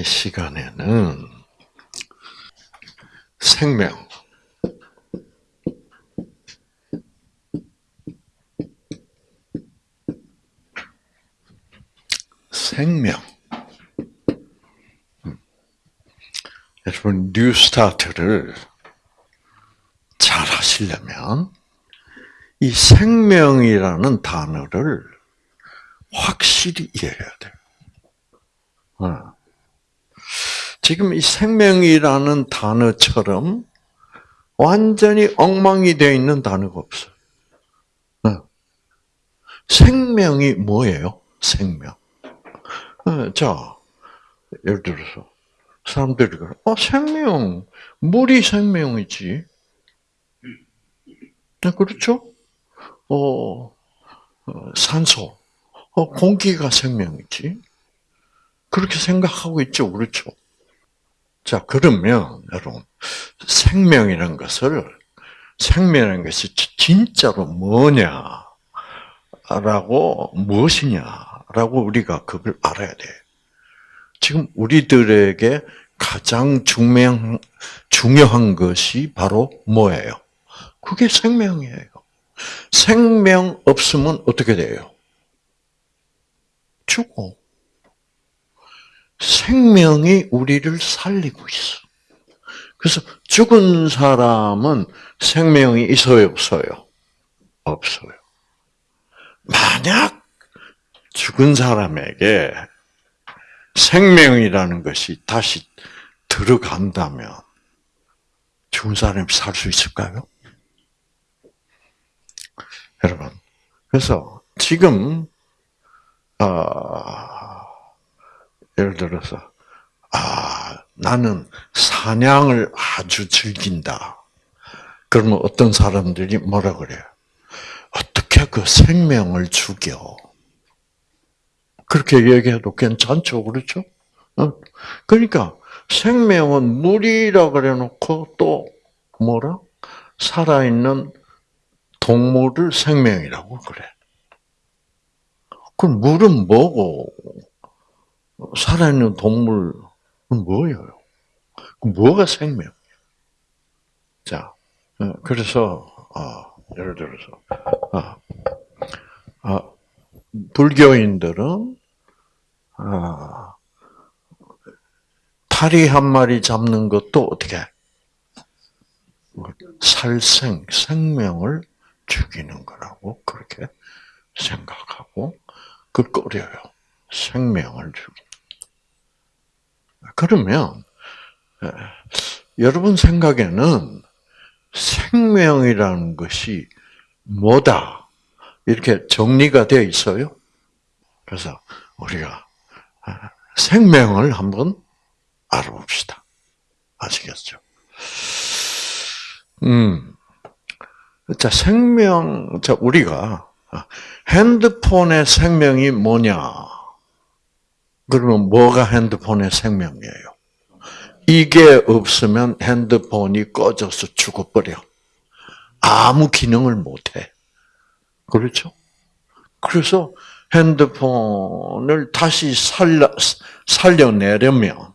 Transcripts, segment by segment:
이 시간에는 생명, 생명. 여러분, 뉴 스타트를 잘 하시려면 이 생명이라는 단어를 확실히 이해해야 돼요. 어. 지금 이 생명이라는 단어처럼 완전히 엉망이 되어 있는 단어가 없어요. 어. 생명이 뭐예요? 생명. 어, 자, 예를 들어서 사람들이 그래, 어 생명, 물이 생명이지. 네, 그렇죠? 어, 어, 산소, 어, 공기가 생명이지. 그렇게 생각하고 있죠, 그렇죠? 자, 그러면 여러분 생명이라는 것을 생명이라는 것이 진짜로 뭐냐라고 무엇이냐라고 우리가 그걸 알아야 돼. 지금 우리들에게 가장 중요한 중요한 것이 바로 뭐예요? 그게 생명이에요. 생명 없으면 어떻게 돼요? 죽어. 생명이 우리를 살리고 있어. 그래서 죽은 사람은 생명이 있어요, 없어요? 없어요. 만약 죽은 사람에게 생명이라는 것이 다시 들어간다면 죽은 사람이 살 수 있을까요? 여러분, 그래서 지금 어, 예를 들어서 아 나는 사냥을 아주 즐긴다. 그러면 어떤 사람들이 뭐라 그래요? 어떻게 그 생명을 죽여? 그렇게 얘기해도 괜찮죠, 그렇죠? 어? 그러니까 생명은 물이라 그래놓고 또 뭐라 살아있는 동물을 생명이라고 그래. 그럼 물은 뭐고 살아있는 동물은 뭐예요? 뭐가 생명? 자, 어, 그래서 어, 예를 들어서 아, 아, 불교인들은 아, 파리 한 마리 잡는 것도 어떻게 살생 생명을 죽이는 거라고 그렇게 생각하고 그 꺼려요. 생명을 죽이. 그러면 여러분 생각에는 생명이라는 것이 뭐다 이렇게 정리가 되어 있어요. 그래서 우리가 생명을 한번 알아봅시다. 아시겠죠? 음. 자, 생명, 자, 우리가 핸드폰의 생명이 뭐냐? 그러면 뭐가 핸드폰의 생명이에요? 이게 없으면 핸드폰이 꺼져서 죽어버려. 아무 기능을 못해. 그렇죠? 그래서 핸드폰을 다시 살려, 살려내려면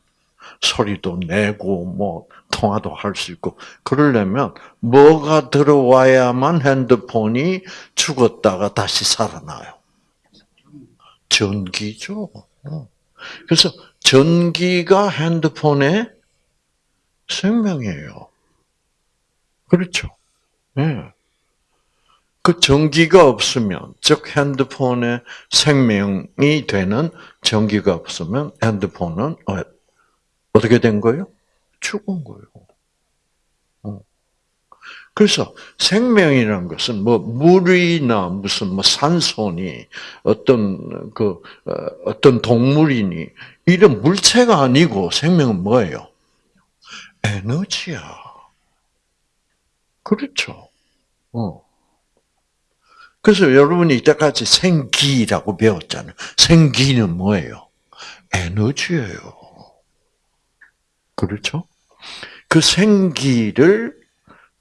소리도 내고 뭐 통화도 할 수 있고 그러려면 뭐가 들어와야만 핸드폰이 죽었다가 다시 살아나요. 전기죠. 어. 그래서 전기가 핸드폰의 생명이에요. 그렇죠. 네. 그 전기가 없으면, 즉 핸드폰의 생명이 되는 전기가 없으면 핸드폰은 어, 어떻게 된 거예요? 죽은 거예요. 어. 그래서 생명이라는 것은 뭐 물이나 무슨 뭐 산소니 어떤 그 어, 어떤 동물이니 이런 물체가 아니고 생명은 뭐예요? 에너지야. 그렇죠. 어. 그래서 여러분이 이때까지 생기라고 배웠잖아요. 생기는 뭐예요? 에너지예요. 그렇죠? 그 생기를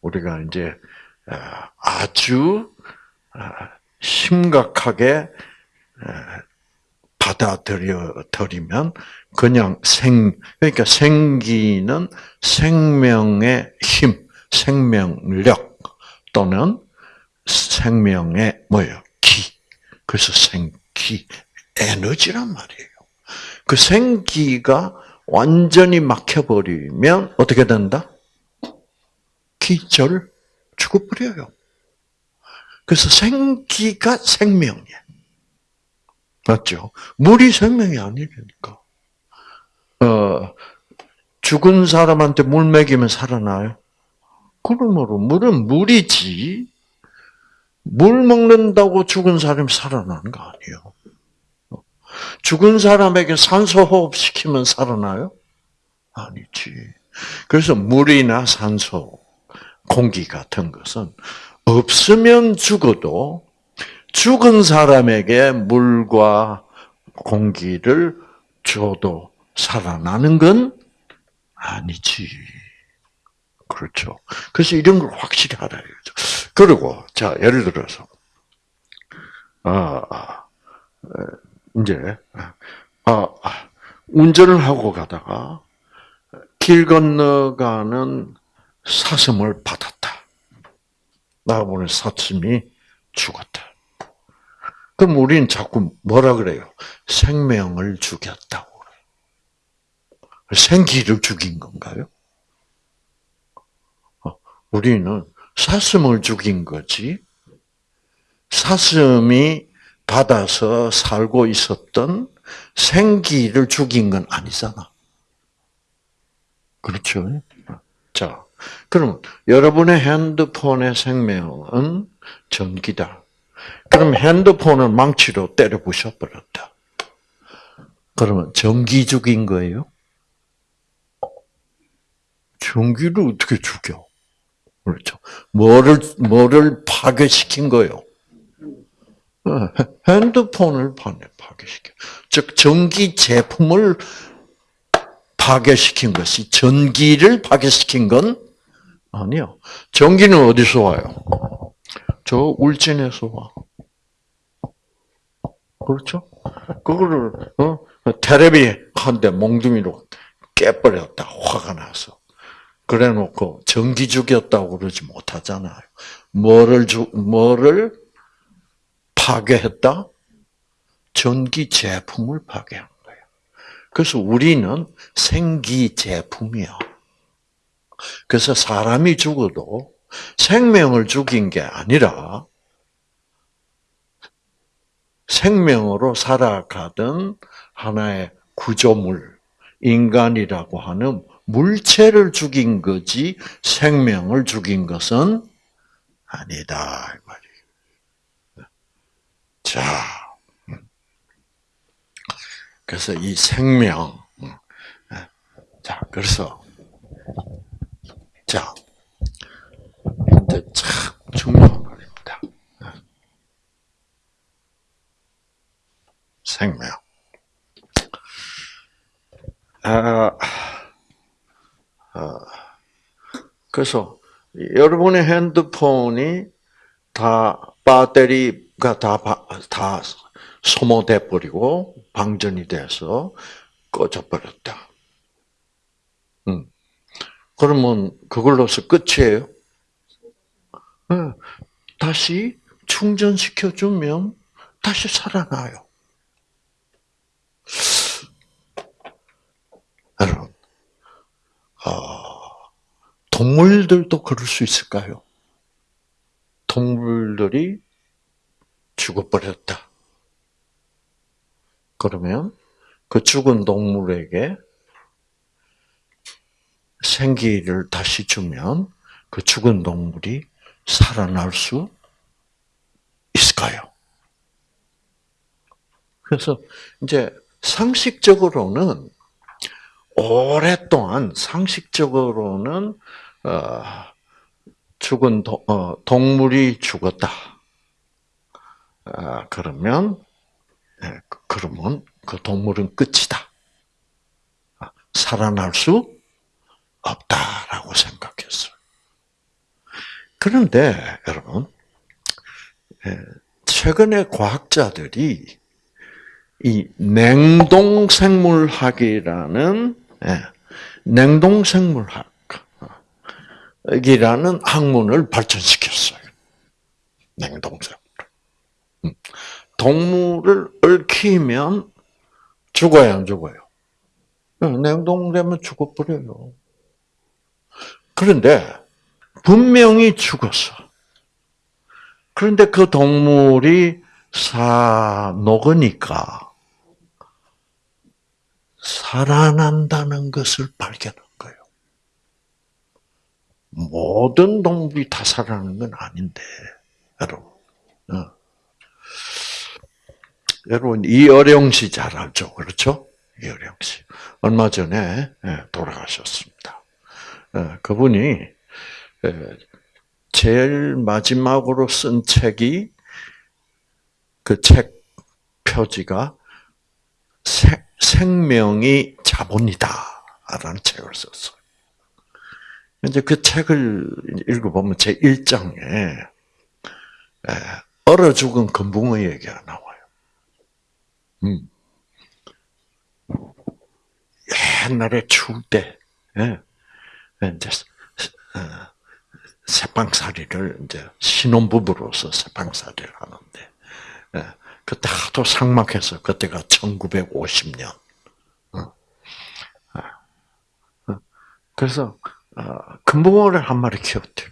우리가 이제 어, 아주 어, 심각하게 어, 받아들여들이면 그냥 생 그러니까 생기는 생명의 힘, 생명력 또는 생명의 뭐예요? 기. 그래서 생기 에너지란 말이에요. 그 생기가 완전히 막혀버리면 어떻게 된다? 기절 죽어버려요. 그래서 생기가 생명이에요. 맞죠? 물이 생명이 아니니까. 어, 죽은 사람한테 물 먹이면 살아나요? 그러므로 물은 물이지. 물 먹는다고 죽은 사람이 살아나는 거 아니에요. 죽은 사람에게 산소 호흡 시키면 살아나요? 아니지. 그래서 물이나 산소, 공기 같은 것은 없으면 죽어도 죽은 사람에게 물과 공기를 줘도 살아나는 건 아니지. 그렇죠. 그래서 이런 걸 확실히 알아야 죠. 그리고, 자, 예를 들어서, 아, 아 이제, 아, 운전을 하고 가다가 길 건너가는 사슴을 받았다. 나보는 사슴이 죽었다. 그럼 우리는 자꾸 뭐라 그래요? 생명을 죽였다고 그래요. 생기를 죽인 건가요? 어, 우리는 사슴을 죽인 거지. 사슴이 받아서 살고 있었던 생기를 죽인 건 아니잖아. 그렇죠? 자, 그럼 여러분의 핸드폰의 생명은 전기다. 그럼 핸드폰을 망치로 때려 부셔버렸다. 그러면 전기 죽인 거예요? 전기를 어떻게 죽여? 그렇죠. 뭐를, 뭐를 파괴시킨 거예요? 어, 핸드폰을 파괴시켜. 즉, 전기 제품을 파괴시킨 것이 전기를 파괴시킨 건 아니요. 전기는 어디서 와요? 저 울진에서 와. 그렇죠? 그거를 어? 테레비 한 대 몽둥이로 깨버렸다. 화가 나서. 그래 놓고 전기 죽였다고 그러지 못하잖아요. 뭐를 주, 뭐를 파괴했다? 전기 제품을 파괴한 거예요. 그래서 우리는 생기 제품이야. 그래서 사람이 죽어도 생명을 죽인 게 아니라 생명으로 살아가던 하나의 구조물, 인간이라고 하는 물체를 죽인 거지 생명을 죽인 것은 아니다. 자, 그래서 이 생명, 자, 그래서, 자, 근데 참 중요한 말입니다. 생명. 아, 아, 그래서 여러분의 핸드폰이 다 배터리 가 다, 다 소모돼 버리고 방전이 돼서 꺼져 버렸다. 음. 그러면 그걸로서 끝이에요? 네. 다시 충전시켜 주면 다시 살아나요. 여러분, 어, 동물들도 그럴 수 있을까요? 동물들이 죽어버렸다. 그러면 그 죽은 동물에게 생기를 다시 주면 그 죽은 동물이 살아날 수 있을까요? 그래서 이제 상식적으로는 오랫동안 상식적으로는 어, 죽은 어, 동물이 죽었다. 아, 그러면 예, 그러면 그 동물은 끝이다. 아, 살아날 수 없다라고 생각했어요. 그런데 여러분 예, 최근에 과학자들이 이 냉동 생물학이라는 예, 냉동 생물학이라는 학문을 발전시켰어요. 냉동 생물. 음. 동물을 얽히면 죽어요, 안 죽어요? 예, 냉동되면 죽어버려요. 그런데 분명히 죽었어. 그런데 그 동물이 사 녹으니까 살아난다는 것을 발견한 거예요. 모든 동물이 다 살아나는 건 아닌데, 여러분. 어. 여러분 이어령 씨 잘 알죠, 그렇죠? 이어령 씨 얼마 전에 예, 돌아가셨습니다. 어, 그분이 제일 마지막으로 쓴 책이 그 책 표지가 생명이 자본이다라는 책을 썼어요. 이제 그 책을 읽어보면 제 1장에 얼어 죽은 금붕어 얘기가 나와요. 음. 옛날에 추울 때, 예, 이제 어, 새빵살이를 이제 신혼부부로서 새빵살이를 하는데 예, 그때 하도 상막해서 그때가 1950년. 어. 아, 어. 그래서 금붕어를 한 마리 키웠대요.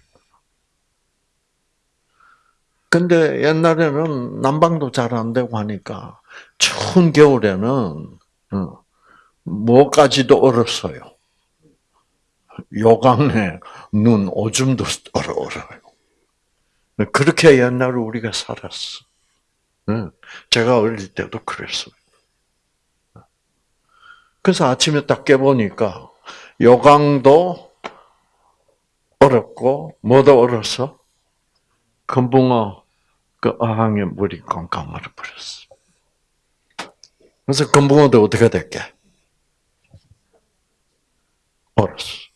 근데 옛날에는 난방도 잘 안 되고 하니까 추운 겨울에는 뭐까지도 얼었어요. 요강에 눈 오줌도 얼어 얼어요. 그렇게 옛날에 우리가 살았어. 제가 어릴 때도 그랬어요. 그래서 아침에 딱 깨보니까 요강도 얼었고 뭐도 얼어서 금붕어 그 어항에 물이 깜깜 얼어버렸어. 그래서 금붕어도 어떻게 됐게? 얼었어.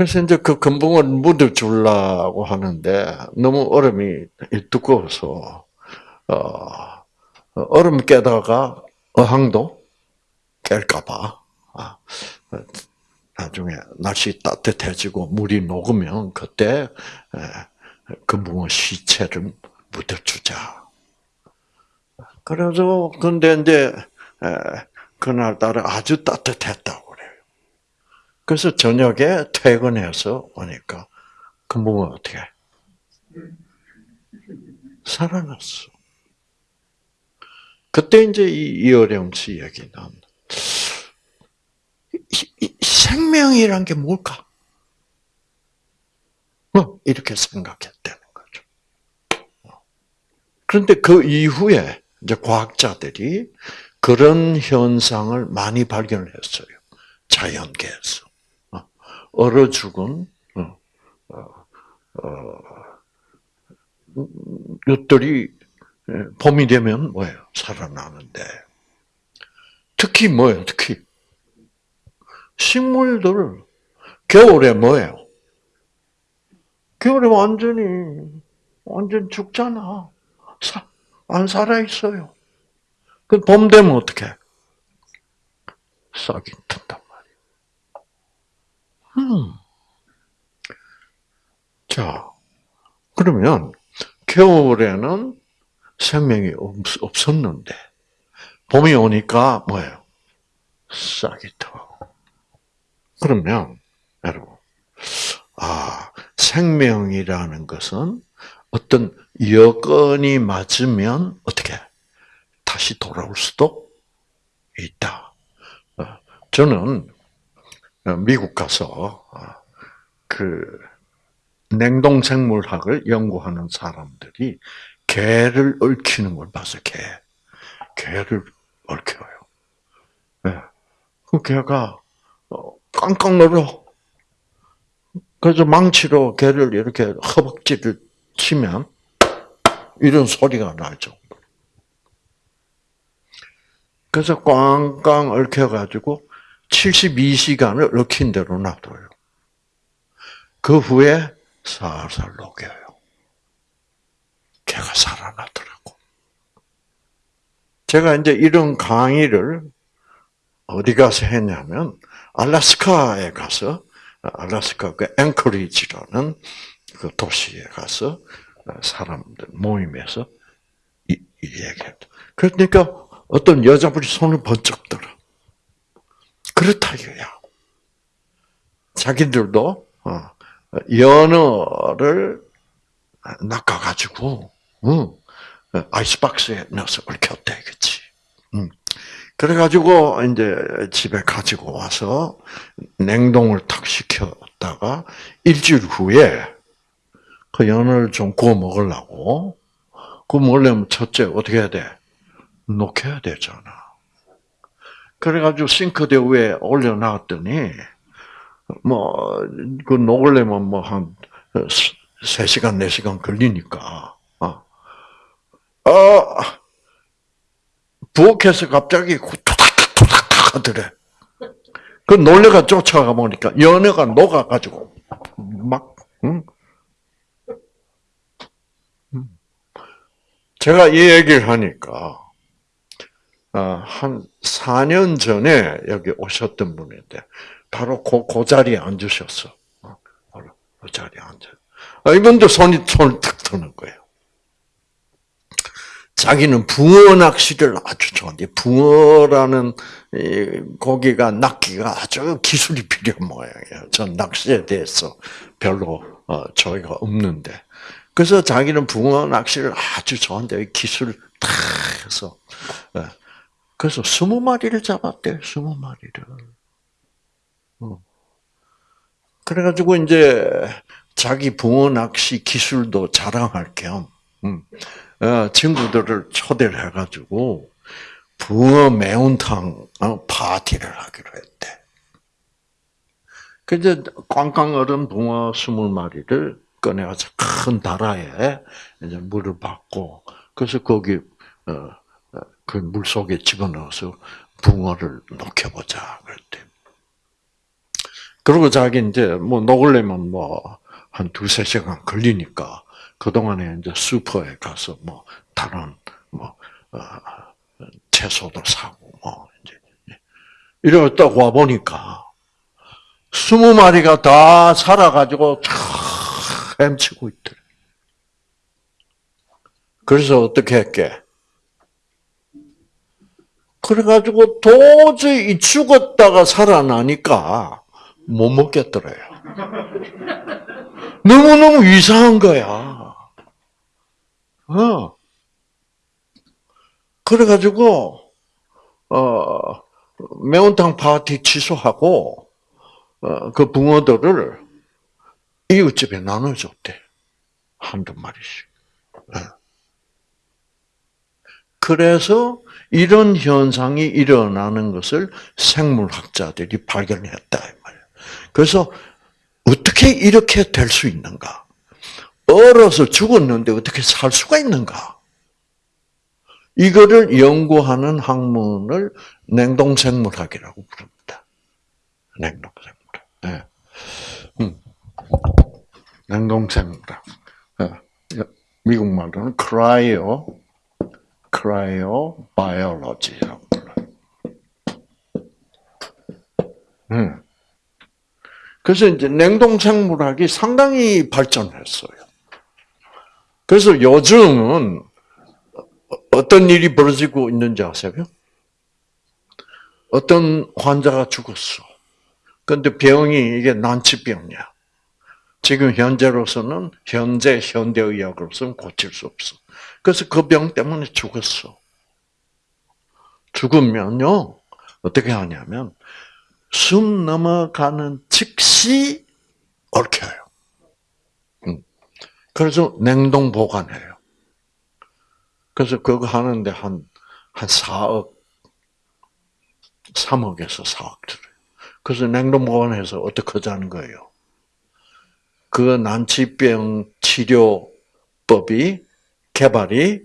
그래서 이제 그 금붕어를 묻어주려고 하는데 너무 얼음이 두꺼워서 어, 얼음 깨다가 어항도 깰까봐 아, 나중에 날씨 따뜻해지고 물이 녹으면 그때 금붕어 시체를 묻어주자. 그래서 근데 이제 그날따라 아주 따뜻했다고. 그래서 저녁에 퇴근해서 오니까 금붕어 어떻게 살아났어. 그때 이제 이 이어령 씨 얘기는 생명이란 게 뭘까? 어, 이렇게 생각했다는 거죠. 그런데 그 이후에 이제 과학자들이 그런 현상을 많이 발견했어요. 자연계에서. 얼어 죽은 어, 어, 어, 것들이 예, 봄이 되면 뭐예요? 살아나는데 특히 뭐예요? 특히 식물들 겨울에 뭐예요? 겨울에 완전히 완전 죽잖아. 안 살아 있어요. 그 봄 되면 어떻게? 싹이 튼단 음. 자, 그러면 겨울에는 생명이 없, 었는데 봄이 오니까 뭐예요? 싹이 터. 그러면 여러분, 아 생명이라는 것은 어떤 여건이 맞으면 어떻게 다시 돌아올 수도 있다. 어, 저는 어, 미국 가서 어, 그 냉동 생물학을 연구하는 사람들이 개를 얽히는 걸 봐서 개, 개를 얽혀요. 네. 그 개가 어, 깡깡 얼어. 그래서 망치로 개를 이렇게 허벅지를 치면 이런 소리가 나죠. 그래서 꽝꽝 얽혀가지고 72시간을 얽힌 대로 놔둬요. 그 후에 살살 녹여요. 개가 살아나더라고. 제가 이제 이런 강의를 어디 가서 했냐면 알라스카에 가서 알라스카 그 앵커리지라는 그 도시에 가서 사람들 모임에서 이, 이 얘기했다. 그러니까 어떤 여자분이 손을 번쩍 들어. 그렇다 이거야. 자기들도 어, 연어를 낚아가지고 응, 아이스박스에 넣어서 그치? 응. 그래가지고 이제 집에 가지고 와서 냉동을 탁 시켰다가 일주일 후에 그 연어를 좀 구워 먹으려고 구워 먹으려면 첫째 어떻게 해야 돼? 녹여야 되잖아. 그래가지고 싱크대 위에 올려놨더니 뭐 그 녹으려면 뭐 한 3시간, 4시간 걸리니까 어, 어 부엌에서 갑자기 투닥투닥 하더래. 그 놀래가 쫓아가 보니까 연애가 녹아가지고 막 응? 제가 이 얘기를 하니까 한 4년 전에 여기 오셨던 분인데 바로 그, 그 자리에 앉으셨어. 바로 그 자리에 앉아. 이분도 손이 손을 탁 드는 거예요. 자기는 붕어 낚시를 아주 좋아한대. 붕어라는 고기가 낚기가 아주 기술이 필요한 모양이에요. 전 낚시에 대해서 별로 어, 저희가 없는데. 그래서 자기는 붕어 낚시를 아주 좋아한대. 기술을 다 해서. 예. 그래서 스무 마리를 잡았대. 스무 마리를. 어. 그래가지고 이제 자기 붕어 낚시 기술도 자랑할 겸, 음. 어, 친구들을 초대를 해가지고 붕어 매운탕 어, 파티를 하기로 했대. 그래서 꽝꽝 얼은 붕어 스물 마리를 꺼내와서 큰 다라에 이제 물을 받고 그래서 거기 어, 그 물 속에 집어넣어서 붕어를 녹여보자 그랬대. 그리고 자기 이제 뭐 녹으려면 뭐 한 두세 시간 걸리니까 그동안에 이제 슈퍼에 가서 뭐 다른 뭐 어, 채소도 사고 뭐 이제 이러다 와 보니까 스무 마리가 다 살아가지고 헤엄치고 있더래. 그래서 어떻게 했게? 그래가지고 도저히 죽었다가 살아나니까 못 먹겠더래요. 너무너무 이상한 거야. 어. 그래가지고, 어, 매운탕 파티 취소하고, 어, 그 붕어들을 이웃집에 나눠줬대. 한두 마리씩. 어. 그래서 이런 현상이 일어나는 것을 생물학자들이 발견했다. 그래서 어떻게 이렇게 될 수 있는가? 얼어서 죽었는데 어떻게 살 수가 있는가? 이거를 연구하는 학문을 냉동생물학이라고 부릅니다. 냉동생물학. 네. 음. 냉동생물학. 네. 미국 말로는 cryo, cryobiology라고 불러요. 음. 그래서 이제 냉동생물학이 상당히 발전했어요. 그래서 요즘은 어떤 일이 벌어지고 있는지 아세요? 어떤 환자가 죽었어. 근데 병이 이게 난치병이야. 지금 현재로서는 현재 현대의학으로서는 고칠 수 없어. 그래서 그 병 때문에 죽었어. 죽으면요 어떻게 하냐면 숨 넘어가는 즉시 얽혀요. 그래서 냉동 보관해요. 그래서 그거 하는데 한, 한 4억, 3억에서 4억 들어요. 그래서 냉동 보관해서 어떻게 하자는 거예요? 그 난치병 치료법이 개발이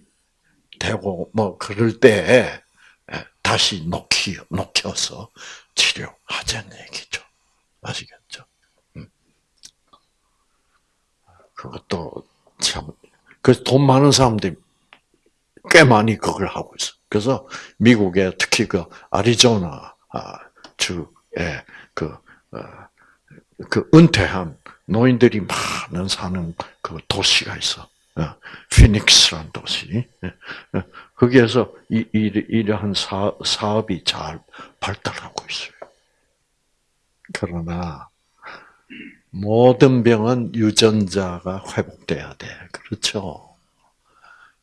되고, 뭐, 그럴 때, 다시 녹히, 녹여서 치료하자는 얘기죠. 아시겠죠? 그것도 참, 그래서 돈 많은 사람들이 꽤 많이 그걸 하고 있어. 그래서 미국에 특히 그 아리조나 주에 그, 어, 그 은퇴한 노인들이 많은 사는 그 도시가 있어. 어, 피닉스라는 도시. 어, 거기에서 이, 이, 이러한 사, 사업이 잘 발달하고 있어요. 그러나 모든 병은 유전자가 회복돼야 돼. 그렇죠?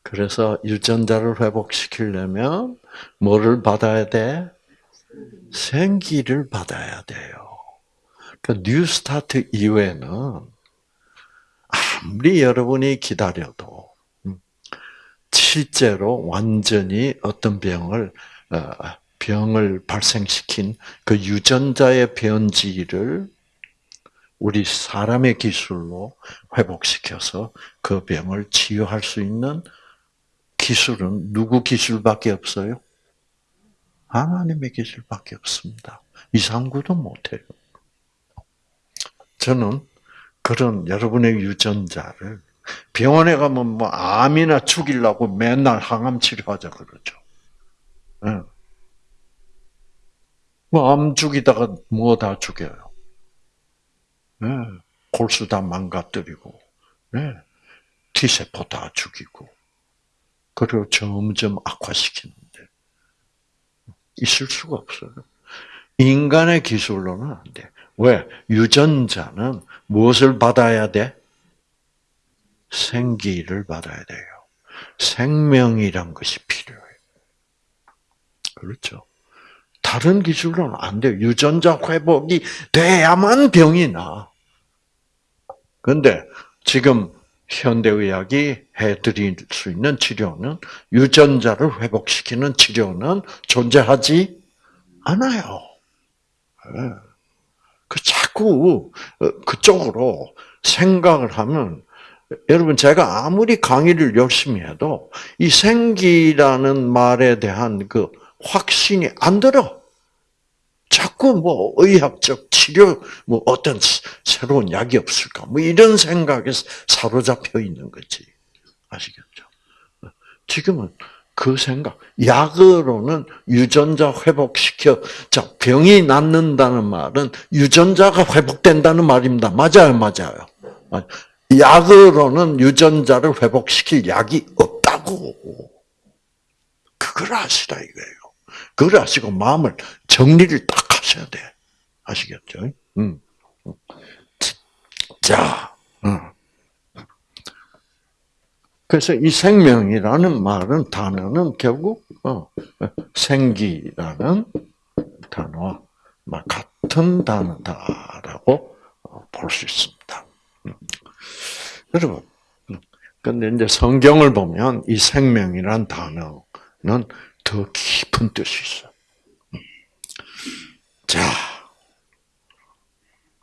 그래서 유전자를 회복시키려면 뭐를 받아야 돼? 생기를 받아야 돼요. 그 뉴스타트 이후에는 아무리 여러분이 기다려도 음, 실제로 완전히 어떤 병을 어, 병을 발생시킨 그 유전자의 변지를 우리 사람의 기술로 회복시켜서 그 병을 치유할 수 있는 기술은 누구 기술밖에 없어요? 하나님의 기술밖에 없습니다. 이상구도 못해요. 저는 그런 여러분의 유전자를 병원에 가면 뭐 암이나 죽이려고 맨날 항암 치료하자 그러죠. 네. 뭐암 죽이다가 뭐 다 죽여요. 네. 골수 다 망가뜨리고, 네. T세포 다 죽이고, 그리고 점점 악화시키는데, 있을 수가 없어요. 인간의 기술로는 안 돼. 왜? 유전자는 무엇을 받아야 돼? 생기를 받아야 돼요. 생명이란 것이 필요해요. 그렇죠. 다른 기술로는 안 돼요. 유전자 회복이 돼야만 병이 나. 근데 지금 현대의학이 해드릴 수 있는 치료는 유전자를 회복시키는 치료는 존재하지 않아요. 네. 그 자꾸 어, 그쪽으로 생각을 하면 여러분 제가 아무리 강의를 열심히 해도 이 생기라는 말에 대한 그 확신이 안 들어. 자꾸 뭐 의학적 치료 뭐 어떤 새로운 약이 없을까 뭐 이런 생각에 사로잡혀 있는 거지 아시겠죠? 지금은 그 생각 약으로는 유전자 회복시켜 자 병이 낫는다는 말은 유전자가 회복된다는 말입니다. 맞아요, 맞아요. 약으로는 유전자를 회복시킬 약이 없다고 그걸 아시라 이거예요. 그걸 아시고 마음을 정리를 딱 하셔야 돼. 아시겠죠? 음. 자, 음. 그래서 이 생명이라는 말은 단어는 결국 어, 생기라는 단어와 같은 단어다라고 어, 볼수 있습니다. 음. 여러분, 근데 이제 성경을 보면 이 생명이란 단어는 더 깊은 뜻이 있어. 자,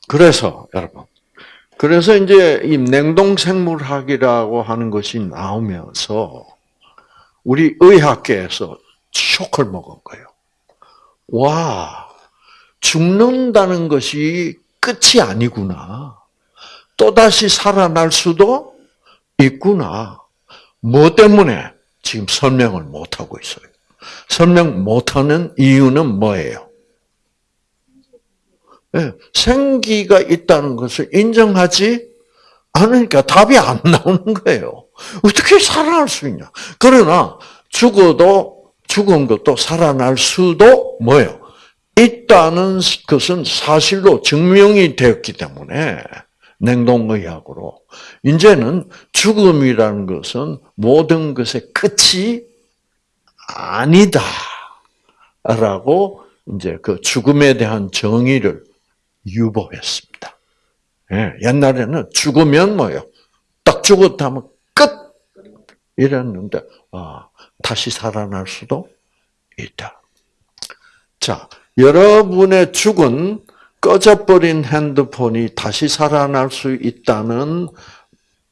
그래서 여러분, 그래서 이제 이 냉동 생물학이라고 하는 것이 나오면서 우리 의학계에서 쇼크를 먹은 거예요. 와, 죽는다는 것이 끝이 아니구나. 또다시 살아날 수도 있구나. 뭐 때문에 지금 설명을 못하고 있어요. 설명 못하는 이유는 뭐예요? 네, 생기가 있다는 것을 인정하지 않으니까 답이 안 나오는 거예요. 어떻게 살아날 수 있냐? 그러나 죽어도 죽은 것도 살아날 수도 뭐예요? 있다는 것은 사실로 증명이 되었기 때문에 냉동의학으로 이제는 죽음이라는 것은 모든 것의 끝이 아니다라고 이제 그 죽음에 대한 정의를 유보했습니다. 예, 옛날에는 죽으면 뭐요? 딱 죽었다 면 끝 이랬는데 아, 다시 살아날 수도 있다. 자, 여러분의 죽은 꺼져버린 핸드폰이 다시 살아날 수 있다는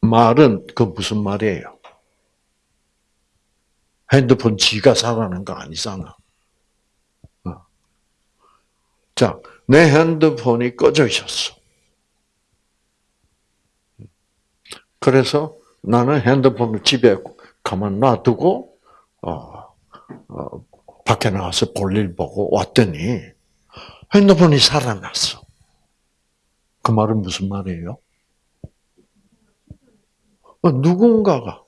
말은 그 무슨 말이에요? 핸드폰 지가 살아난 거 아니잖아. 어. 자, 내 핸드폰이 꺼져 있었어. 그래서 나는 핸드폰을 집에 가만 놔두고 어, 어, 밖에 나가서 볼일 보고 왔더니 핸드폰이 살아났어. 그 말은 무슨 말이에요? 어, 누군가가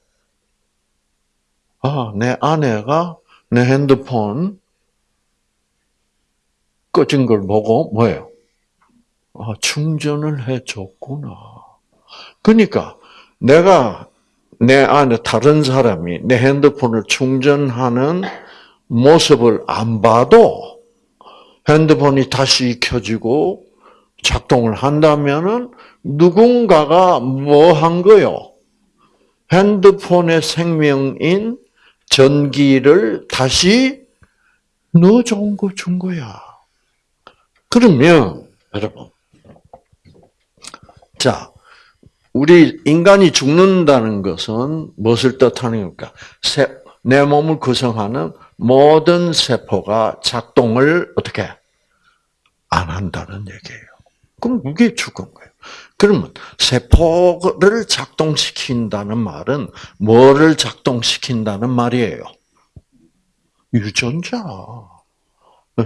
아, 내 아내가 내 핸드폰 꺼진 걸 보고 뭐예요? 아, 충전을 해줬구나. 그러니까 내가 내 안에 다른 사람이 내 핸드폰을 충전하는 모습을 안 봐도 핸드폰이 다시 켜지고 작동을 한다면은 누군가가 뭐 한 거요? 핸드폰의 생명인 전기를 다시 넣어준 거, 준 거야. 그러면, 여러분. 자, 우리 인간이 죽는다는 것은 무엇을 뜻하는 겁니까? 내 몸을 구성하는 모든 세포가 작동을 어떻게 안 한다는 얘기예요. 그럼 그게 죽은 거예요. 그러면 세포를 작동시킨다는 말은 뭐를 작동시킨다는 말이에요? 유전자.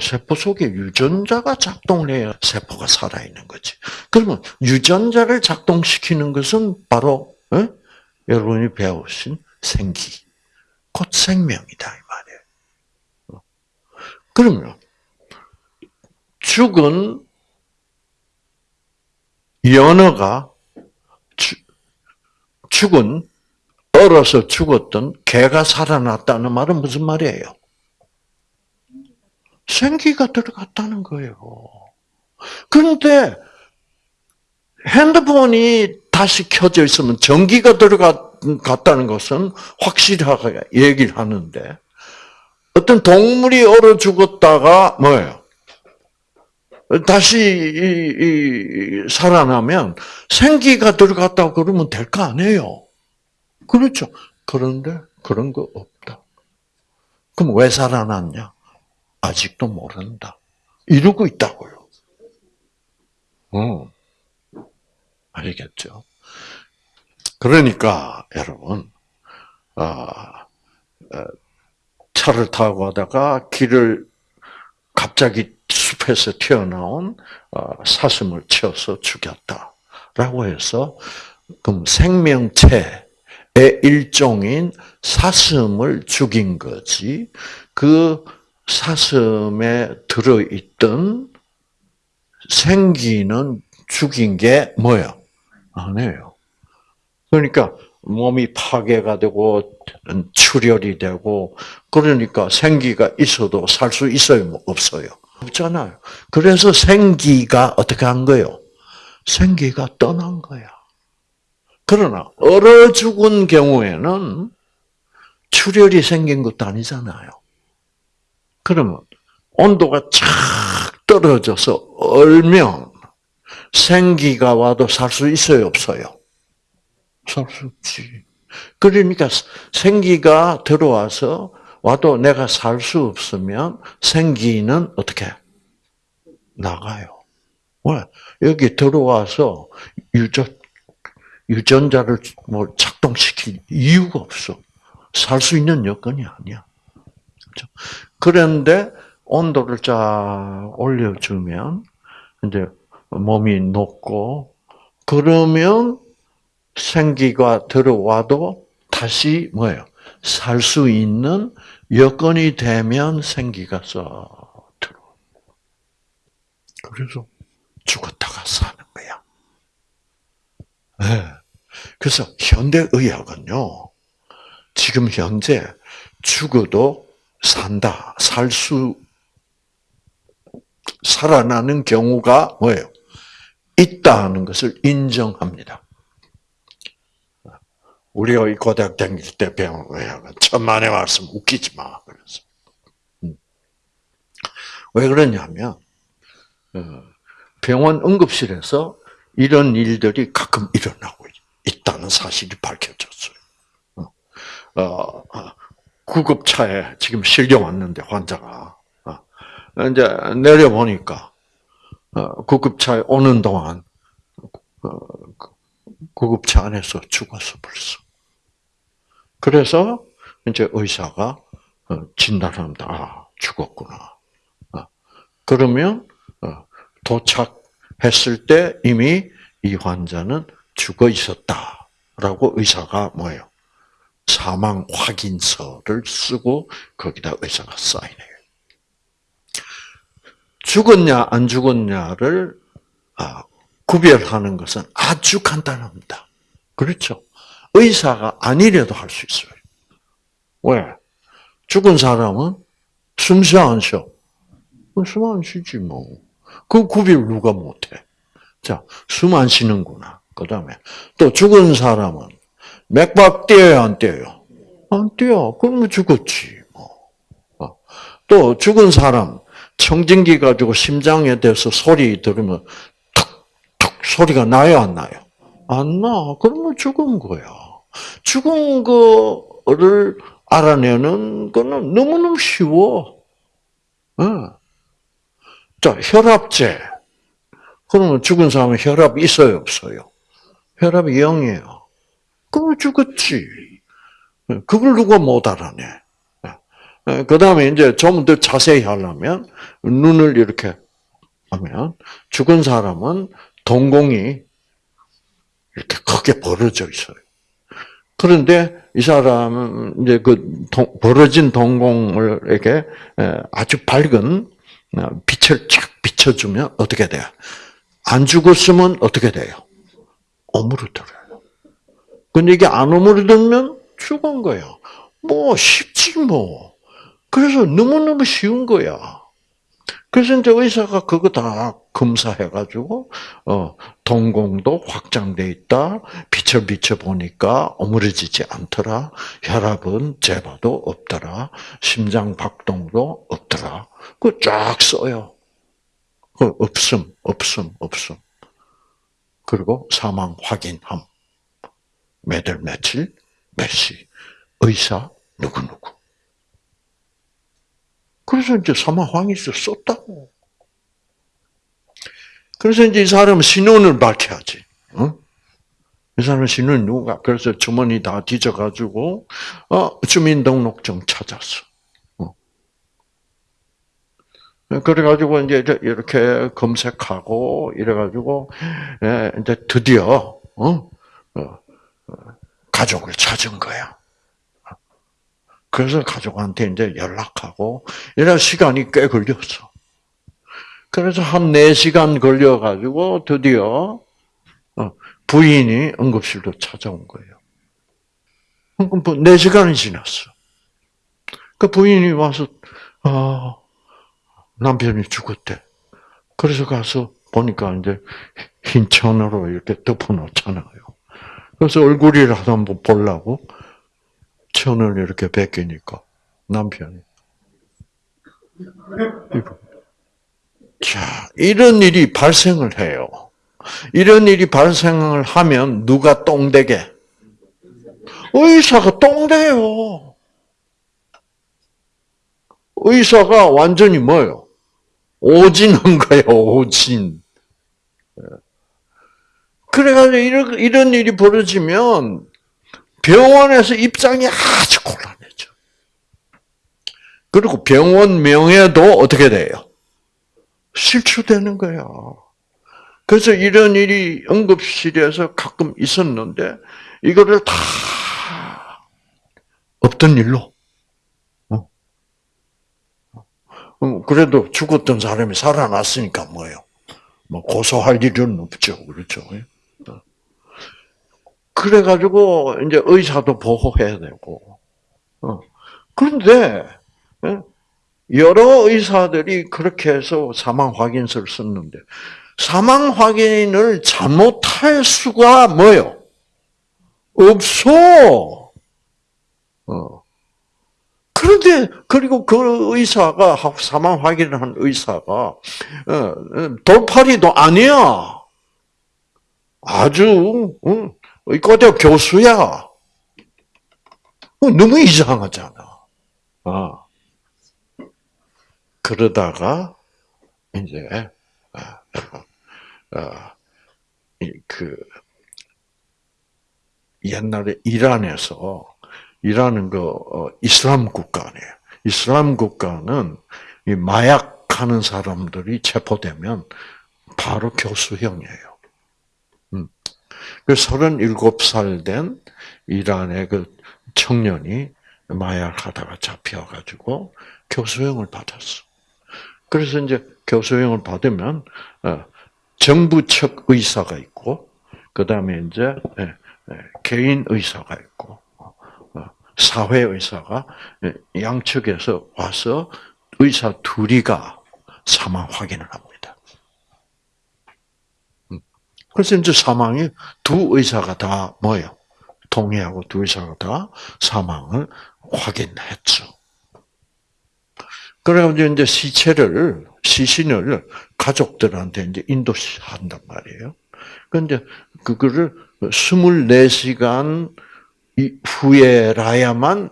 세포 속에 유전자가 작동을 해야 세포가 살아있는 거지. 그러면 유전자를 작동시키는 것은 바로 에? 여러분이 배우신 생기, 곧 생명이다 이 말이에요. 그러면 죽은 연어가 죽은 얼어서 죽었던 개가 살아났다는 말은 무슨 말이에요? 생기가 들어갔다는 거예요. 그런데 핸드폰이 다시 켜져 있으면 전기가 들어갔다는 것은 확실하게 얘기를 하는데 어떤 동물이 얼어 죽었다가 뭐예요? 다시 이, 이, 살아나면 생기가 들어갔다고 그러면 될 거 아니에요. 그렇죠. 그런데 그런 거 없다. 그럼 왜 살아났냐? 아직도 모른다. 이러고 있다고요. 어. 알겠죠? 그러니까 여러분, 아, 차를 타고 가다가 길을 갑자기 숲에서 튀어나온 어, 사슴을 쳐서 죽였다 라고 해서 그럼 생명체의 일종인 사슴을 죽인 거지 그 사슴에 들어있던 생기는 죽인 게 뭐예요? 아니에요. 그러니까 몸이 파괴가 되고 출혈이 되고 그러니까 생기가 있어도 살 수 있어요, 뭐 없어요? 없잖아요. 그래서 생기가 어떻게 한 거요? 생기가 떠난 거야. 그러나 얼어 죽은 경우에는 출혈이 생긴 것도 아니잖아요. 그러면 온도가 착 떨어져서 얼면 생기가 와도 살 수 있어요, 없어요? 살 수 없지. 그러니까 생기가 들어와서 와도 내가 살 수 없으면 생기는 어떻게 나가요. 왜? 여기 들어와서 유전 유전자를 뭐 작동시킬 이유가 없어. 살 수 있는 여건이 아니야. 그렇죠? 그런데 온도를 쫙 올려주면 이제 몸이 녹고 그러면 생기가 들어와도 다시 뭐예요? 살 수 있는 여건이 되면 생기가 써 들어. 그래서 죽었다가 사는 거야. 네. 그래서 현대 의학은요, 지금 현재 죽어도 산다, 살 수, 살아나는 경우가 뭐예요? 있다는 것을 인정합니다. 우리가 이 고등학 다닐 때 배운 거야. 천만의 말씀 웃기지 마. 그래서. 음. 왜 그러냐면, 어, 병원 응급실에서 이런 일들이 가끔 일어나고 있다는 사실이 밝혀졌어요. 어, 어, 구급차에 지금 실려 왔는데 환자가 이제 내려보니까 구급차에 오는 동안 구급차 안에서 죽었어 벌써. 그래서 이제 의사가 어, 진단합니다. 아, 죽었구나. 어, 그러면 어, 도착했을 때 이미 이 환자는 죽어 있었다라고 의사가 뭐예요? 사망 확인서를 쓰고 거기다 의사가 사인해요. 죽었냐 안 죽었냐를 아, 구별하는 것은 아주 간단합니다. 그렇죠? 의사가 아니래도 할 수 있어요. 왜? 죽은 사람은 숨 쉬어 안 쉬어? 숨 안 쉬지 뭐. 그 구별 누가 못해? 자, 숨 안 쉬는구나. 그 다음에 또 죽은 사람은 맥박 뛰어요, 안 뛰어요? 안 뛰어. 그러면 죽었지. 뭐. 어. 또 죽은 사람 청진기 가지고 심장에 대서 소리 들으면 툭툭 소리가 나요, 안 나요? 안 나. 그러면 죽은 거야. 죽은 거를 알아내는 거는 너무너무 쉬워. 어. 자, 혈압제. 그러면 죽은 사람은 혈압 있어요, 없어요? 혈압이 0이에요. 그럼 죽었지. 그걸 누가 못 알아내. 그 다음에 이제 좀 더 자세히 하려면, 눈을 이렇게 하면, 죽은 사람은 동공이 이렇게 크게 벌어져 있어요. 그런데 이 사람은 이제 그 벌어진 동공을 이렇게 아주 밝은 어, 빛을 쫙 비춰주면 어떻게 돼요? 안 죽었으면 어떻게 돼요? 오므러들어요. 근데 이게 안 오므러들면 죽은 거예요. 뭐 쉽지 뭐. 그래서 너무너무 쉬운 거야. 그래서 이제 의사가 그거 다 검사해가지고, 어, 동공도 확장돼 있다. 빛을 비춰 보니까 오므려지지 않더라. 혈압은 재봐도 없더라. 심장 박동도 없더라. 그 쫙 써요. 그 없음, 없음, 없음. 그리고 사망 확인함. 매달 며칠, 몇 시. 의사, 누구 누구. 그래서 이제 사망 확인서 썼다고. 그래서 이제 이 사람은 신원을 밝혀야지. 어? 이 사람은 신원 누가? 그래서 주머니 다 뒤져가지고, 어, 주민등록증 찾았어. 어. 그래가지고 이제 이렇게 검색하고 이래가지고 예, 이제 드디어 어? 어, 가족을 찾은 거야. 그래서 가족한테 이제 연락하고 이런 시간이 꽤 걸렸어. 그래서 한 4시간 걸려가지고 드디어 어, 부인이 응급실로 찾아온 거예요. 4시간이 뭐 지났어. 그 부인이 와서, 아, 남편이 죽었대. 그래서 가서 보니까 이제 흰 천으로 이렇게 덮어놓잖아요. 그래서 얼굴이라도 한번 보려고 천을 이렇게 벗기니까 남편이 자, 이런 일이 발생을 해요. 이런 일이 발생을 하면 누가 똥되게? 의사가 똥돼요. 의사가 완전히 뭐요? 오진한 거예요, 오진. 그래가지고 이런, 이런 일이 벌어지면 병원에서 입장이 아주 곤란해져. 그리고 병원 명예도 어떻게 돼요? 실추되는 거야. 그래서 이런 일이 응급실에서 가끔 있었는데 이거를 다 없던 일로. 어? 어, 그래도 죽었던 사람이 살아났으니까 뭐예요? 뭐 고소할 일은 없죠, 그렇죠? 어. 그래가지고 이제 의사도 보호해야 되고. 그런데 여러 의사들이 그렇게 해서 사망 확인서를 썼는데 사망 확인을 잘못할 수가 뭐요? 없어. 어. 그런데 그리고 그 의사가 사망 확인을 한 의사가 어, 돌팔이도 아니야. 아주 의과대 교수야. 어, 너무 이상하잖아. 아. 그러다가 이제 아, 아, 그 옛날에 이란에서 이란은 그 어, 이슬람 국가 아니에요. 이슬람 국가는 이 마약하는 사람들이 체포되면 바로 교수형이에요. 음. 그 37살 된 이란의 그 청년이 마약하다가 잡혀가지고 교수형을 받았어. 그래서 이제 교수형을 받으면 어, 정부 측 의사가 있고 그 다음에 이제 예, 예, 개인 의사가 있고 어, 사회 의사가 예, 양측에서 와서 의사 둘이가 사망 확인을 합니다. 음. 그래서 이제 사망이 두 의사가 다 뭐요? 동의하고 두 의사가 다 사망을 확인했죠. 그래가지고 이제 시체를, 시신을 가족들한테 이제 인도한단 말이에요. 그런데 그거를 24시간 후에라야만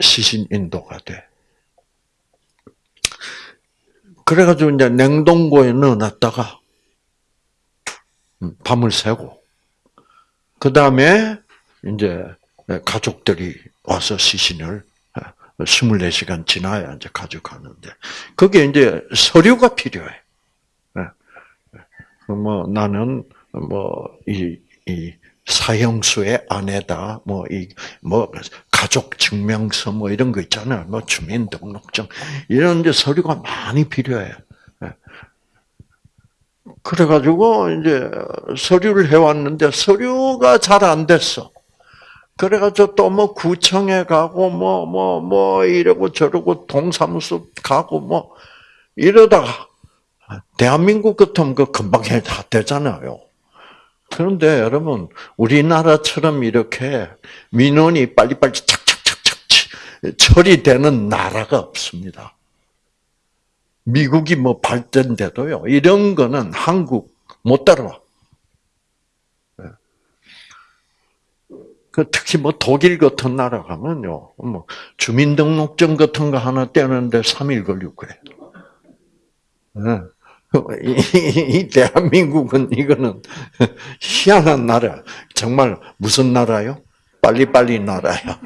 시신 인도가 돼. 그래가지고 이제 냉동고에 넣어놨다가 밤을 새고, 그 다음에 이제 가족들이 와서 시신을 24시간 지나야 이제 가져가는데, 그게 이제 서류가 필요해. 뭐 나는 뭐이 이 사형수의 아내다, 뭐 이 뭐 가족 증명서 뭐 이런 거 있잖아요. 뭐 주민등록증 이런 데 서류가 많이 필요해. 그래가지고 이제 서류를 해왔는데 서류가 잘 안 됐어. 그래가지고 또 뭐 구청에 가고 뭐뭐 뭐 이러고 저러고 동사무소 가고 뭐 이러다가 대한민국 같으면 그 금방 다 되잖아요. 그런데 여러분 우리나라처럼 이렇게 민원이 빨리빨리 착착착착 처리되는 나라가 없습니다. 미국이 뭐 발전돼도요 이런 거는 한국 못 따라와. 그 특히 뭐 독일 같은 나라 가면요, 뭐 주민등록증 같은 거 하나 떼는데 3일 걸리고 그래. 이 대한민국은 이거는 희한한 나라. 정말 무슨 나라요? 빨리빨리 나라야.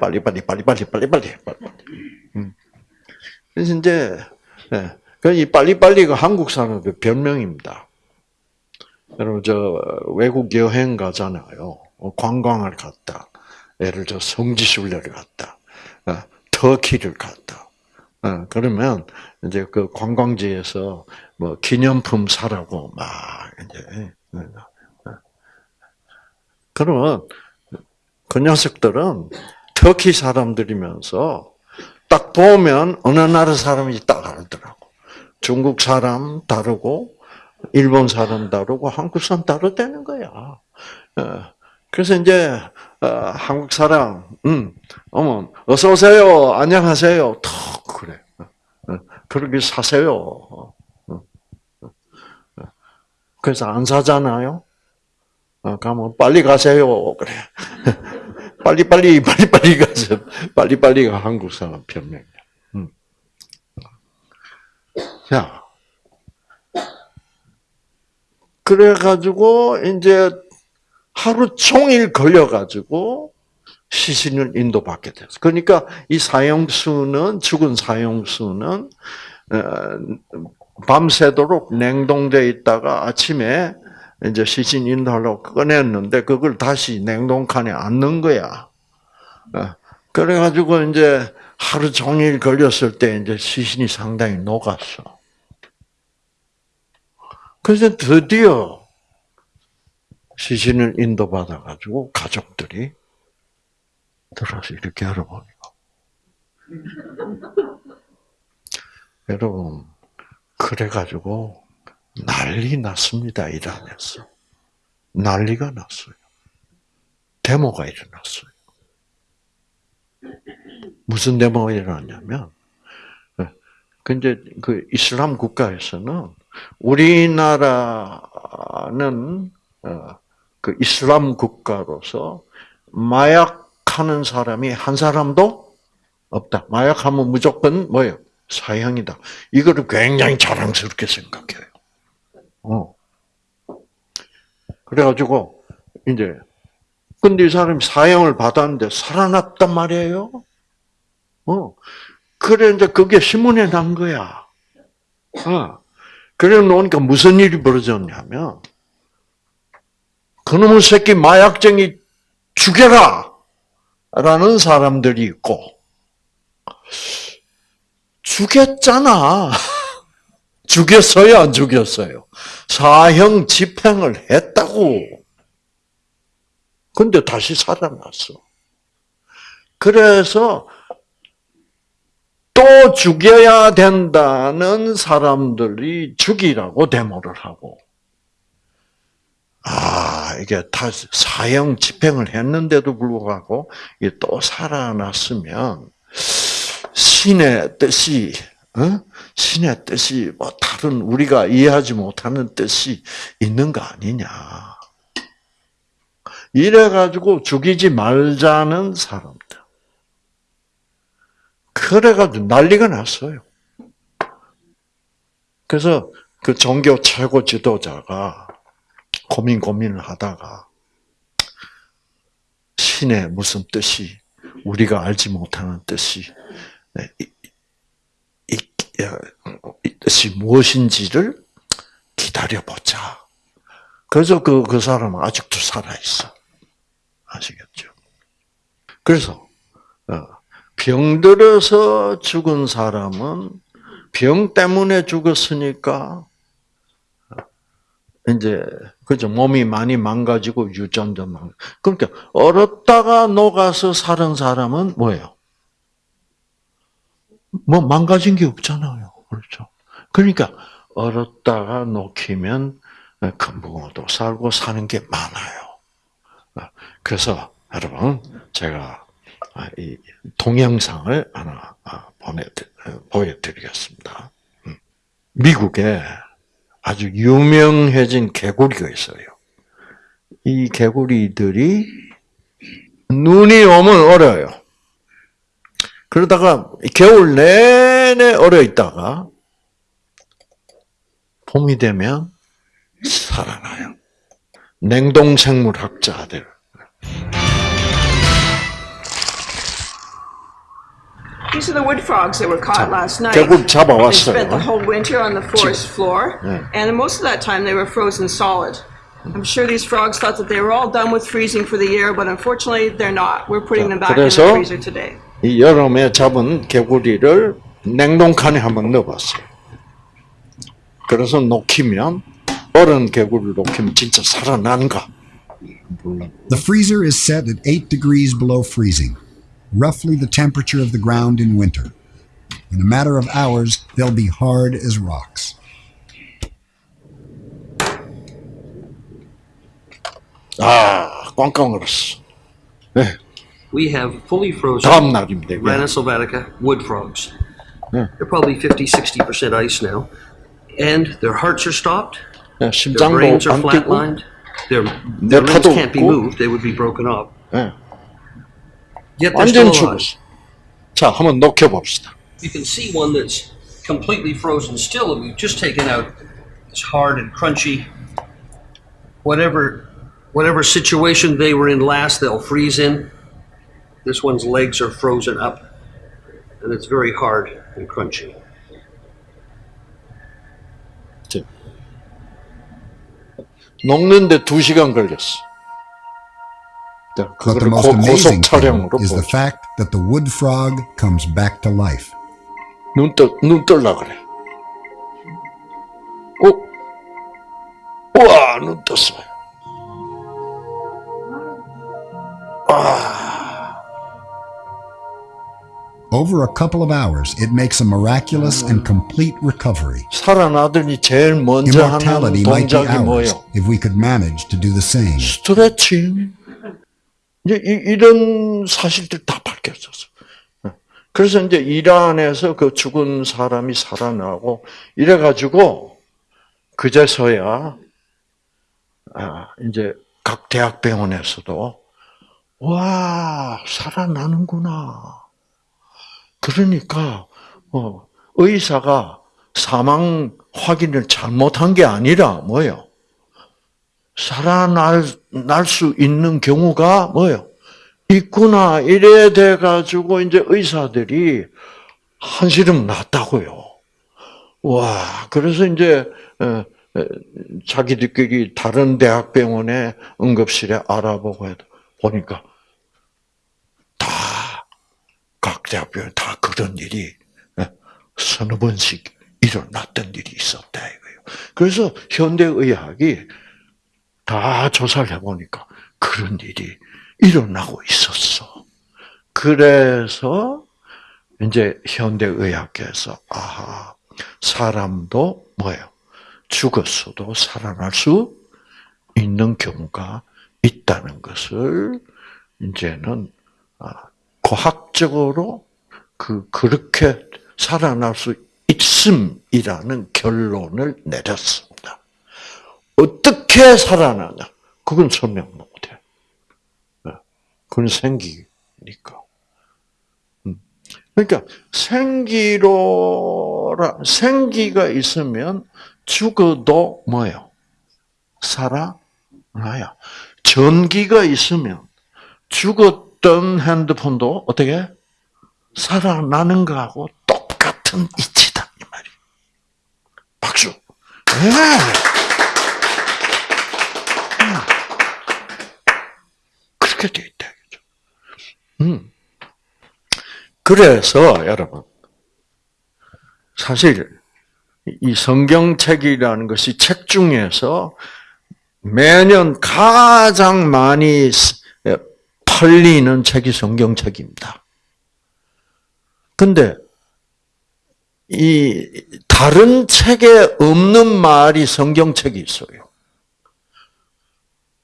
빨리빨리 빨리빨리 빨리빨리 빨리빨리. 음. 그래서 이제 예, 그이 빨리빨리가 한국 사람의 별명입니다. 여러분 저 외국 여행 가잖아요. 관광을 갔다. 예를 들어 성지순례를 갔다. 어, 터키를 갔다. 어, 그러면 이제 그 관광지에서 뭐 기념품 사라고 막 이제 예, 예. 그러면 그 녀석들은 터키 사람들이면서 딱 보면 어느 나라 사람인지 딱 알더라고. 중국 사람 다르고 일본 사람 다르고 한국 사람 다르다는 거야. 어, 그래서 이제 한국 사람, 음, 어머, 어서 오세요, 안녕하세요, 턱 그래. 그렇게 사세요. 그래서 안 사잖아요. 어, 가면 빨리 가세요. 그래. 빨리 빨리 빨리 빨리 가서 빨리 빨리가 한국 사람 변명이야. 음. 자, 그래가지고 이제 하루 종일 걸려가지고 시신을 인도받게 됐어. 그러니까 이 사형수는 죽은 사형수는 어, 밤새도록 냉동돼 있다가 아침에 이제 시신 인도하려고 꺼냈는데 그걸 다시 냉동칸에 안 넣은 거야. 어, 그래가지고 이제 하루 종일 걸렸을 때 이제 시신이 상당히 녹았어. 그래서 드디어 시신을 인도받아가지고 가족들이 들어서 이렇게 열어보니까. 여러분, 그래가지고 난리 났습니다, 이란에서. 난리가 났어요. 데모가 일어났어요. 무슨 데모가 일어났냐면, 근데 그 이슬람 국가에서는 우리나라는 어, 그 이슬람 국가로서 마약하는 사람이 한 사람도 없다. 마약하면 무조건 뭐예요? 사형이다. 이거를 굉장히 자랑스럽게 생각해요. 어. 그래가지고, 이제, 근데 이 사람이 사형을 받았는데 살아났단 말이에요? 어. 그래, 이제 그게 신문에 난 거야. 어. 그래 놓으니까 무슨 일이 벌어졌냐면, 그놈의 새끼 마약쟁이 죽여라! 라는 사람들이 있고, 죽였잖아. 죽였어요, 안 죽였어요? 사형 집행을 했다고. 근데 다시 살아났어. 그래서 또 죽여야 된다는 사람들이 죽이라고 데모를 하고, 아, 이게 다 사형 집행을 했는데도 불구하고, 또 살아났으면, 신의 뜻이, 어? 신의 뜻이 뭐 다른 우리가 이해하지 못하는 뜻이 있는 거 아니냐. 이래 가지고 죽이지 말자는 사람들. 그래 가지고 난리가 났어요. 그래서 그 종교 최고 지도자가 고민 고민을 하다가 신의 무슨 뜻이 우리가 알지 못하는 뜻이 이, 이, 이 뜻이 무엇인지를 기다려보자. 그래서 그, 그 사람은 아직도 살아있어. 아시겠죠? 그래서, 어, 병들어서 죽은 사람은 병 때문에 죽었으니까, 이제, 그죠. 몸이 많이 망가지고 유전자 망 그러니까, 얼었다가 녹아서 사는 사람은 뭐예요? 뭐 망가진 게 없잖아요. 그렇죠. 그러니까, 얼었다가 녹히면 금붕어도 살고 사는 게 많아요. 그래서 여러분 제가 이 동영상을 하나 보내 보여드리겠습니다. 음. 미국에 아주 유명해진 개구리가 있어요. 이 개구리들이 눈이 오면 얼어요. 그러다가 겨울 내내 얼어 있다가 봄이 되면 살아나요. 냉동생물 학자들. These are the wood frogs that were caught last night. They 잡아왔어요. spent the whole winter on the forest floor, and most of that time they were frozen solid. I'm sure these frogs thought that they were all done with freezing for the year, but unfortunately they're not. We're putting them back in the freezer today. 이 여름에 잡은 개구리를 냉동칸에 한번 넣어봤어요. 그래서 녹히면 얼은 개구리를 녹히면 진짜 살아나는가? 몰라. The freezer is set at 8 degrees below freezing, roughly the temperature of the ground in winter. In a matter of hours, they'll be hard as rocks. 아, 꽝꽝 얼었어. 네, We have fully frozen 다음 날입니다. 이게. Rana sylvatica wood frogs. Yeah. They're probably 50, 60% ice now. And their hearts are stopped, 네, their 심장도 brains are 안 뛰고. flatlined, their, 내 their limbs 파도 can't be 없고. moved, they would be broken up. 네, Yet they're still 완전 alive. 죽었어. 자, 한번 녹여봅시다. You can see one that's completely frozen still, and we've just taken out it's hard and crunchy. Whatever, whatever situation they were in last, they'll freeze in. This one's legs are frozen up, and it's very hard and crunchy. 자. 녹는데 두 시간 걸렸어. 자, But the 그거를 most 고, amazing 고속 thing 촬영으로 is the 보죠. fact that the wood frog comes back to life. 눈 떠, 눈 뜰라 그래. 어? 우와, 눈 떴어요. Over a couple of hours, it makes a miraculous and complete recovery. 살아나더니 제일 먼저 하는 Immortality might be 동작이 ours 뭐예요? if we could manage to do the same. 스트레칭. 이제 이, 이런 사실들 다 밝혀졌어. 그래서 이제 이란에서 그 죽은 사람이 살아나고 이래 가지고 그제서야 아, 이제 각 대학 병원에서도 와 살아나는구나. 그러니까 어, 의사가 사망 확인을 잘못한 게 아니라 뭐예요? 살아날 날 수 있는 경우가 뭐예요? 있구나 이래 돼 가지고 이제 의사들이 한시름 났다고요. 와, 그래서 이제 어, 어, 자기들끼리 다른 대학병원에 응급실에 알아보고 해도 보니까 다 각 대학병원 다 그런 일이 어, 서너 번씩 일어났던 일이 있었다 이거예요. 그래서 현대의학이 다 조사를 해보니까 그런 일이 일어나고 있었어. 그래서 이제 현대의학에서 아하 사람도 뭐예요? 죽었어도 살아날 수 있는 경우가 있다는 것을 이제는 아, 과학적으로 그 그렇게 살아날 수 있음이라는 결론을 내렸습니다. 어떻게 살아나냐? 그건 설명 못해. 네. 그건 생기니까. 음. 그러니까 생기로라 생기가 있으면 죽어도 뭐요? 살아나요. 전기가 있으면 죽었 던 핸드폰도 어떻게 살아나는 거하고 똑같은 이치다 이 말이. 박수. 네. 그렇게 돼 있다. 이거죠. 음. 그래서 여러분 사실 이 성경책이라는 것이 책 중에서 매년 가장 많이 팔리는 책이 성경책입니다. 근데 이 다른 책에 없는 말이 성경책이 있어요.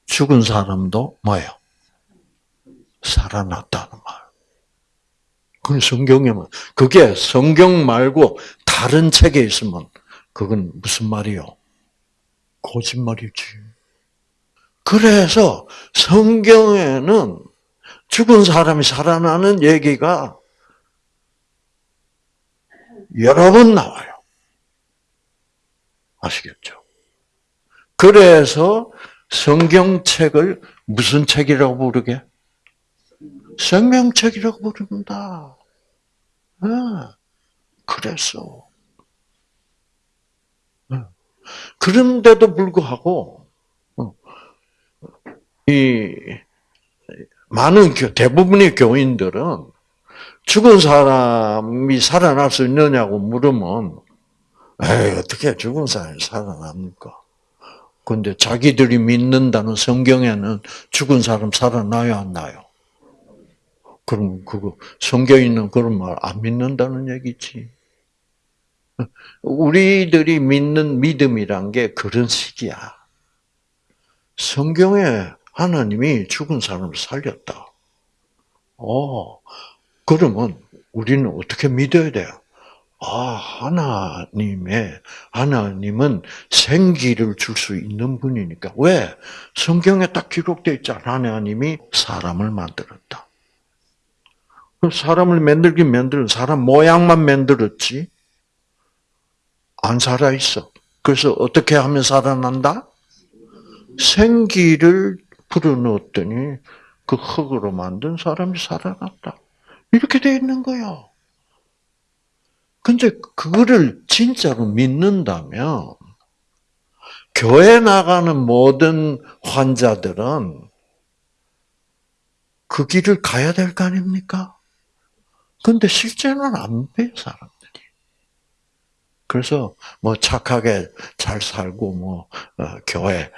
죽은 사람도 뭐예요? 살아났다는 말. 그건 성경에만 그게 성경 말고 다른 책에 있으면 그건 무슨 말이요? 거짓말이지. 그래서 성경에는 죽은 사람이 살아나는 얘기가 여러 번 나와요. 아시겠죠? 그래서 성경책을 무슨 책이라고 부르게? 생명책이라고 부릅니다. 네. 그래서. 네. 그런데도 불구하고, 어, 이, 많은, 교- 대부분의 교인들은 죽은 사람이 살아날 수 있느냐고 물으면, 에이, 어떻게 죽은 사람이 살아납니까? 근데 자기들이 믿는다는 성경에는 죽은 사람 살아나요, 안 나요? 그럼 그거 성경에 있는 그런 말 안 믿는다는 얘기지. 우리들이 믿는 믿음이란 게 그런 식이야. 성경에 하나님이 죽은 사람을 살렸다. 어, 그러면 우리는 어떻게 믿어야 돼요? 아, 하나님의, 하나님은 생기를 줄 수 있는 분이니까. 왜? 성경에 딱 기록되어 있잖아. 하나님이 사람을 만들었다. 그 사람을 만들긴 만들은 사람 모양만 만들었지. 안 살아있어. 그래서 어떻게 하면 살아난다? 생기를 불어넣었더니 그 흙으로 만든 사람이 살아났다. 이렇게 돼 있는 거예요. 근데 그거를 진짜로 믿는다면 교회 나가는 모든 환자들은 그 길을 가야 될 거 아닙니까? 근데 실제는 안 돼요, 사람들이. 그래서 뭐 착하게 잘 살고 뭐 어, 교회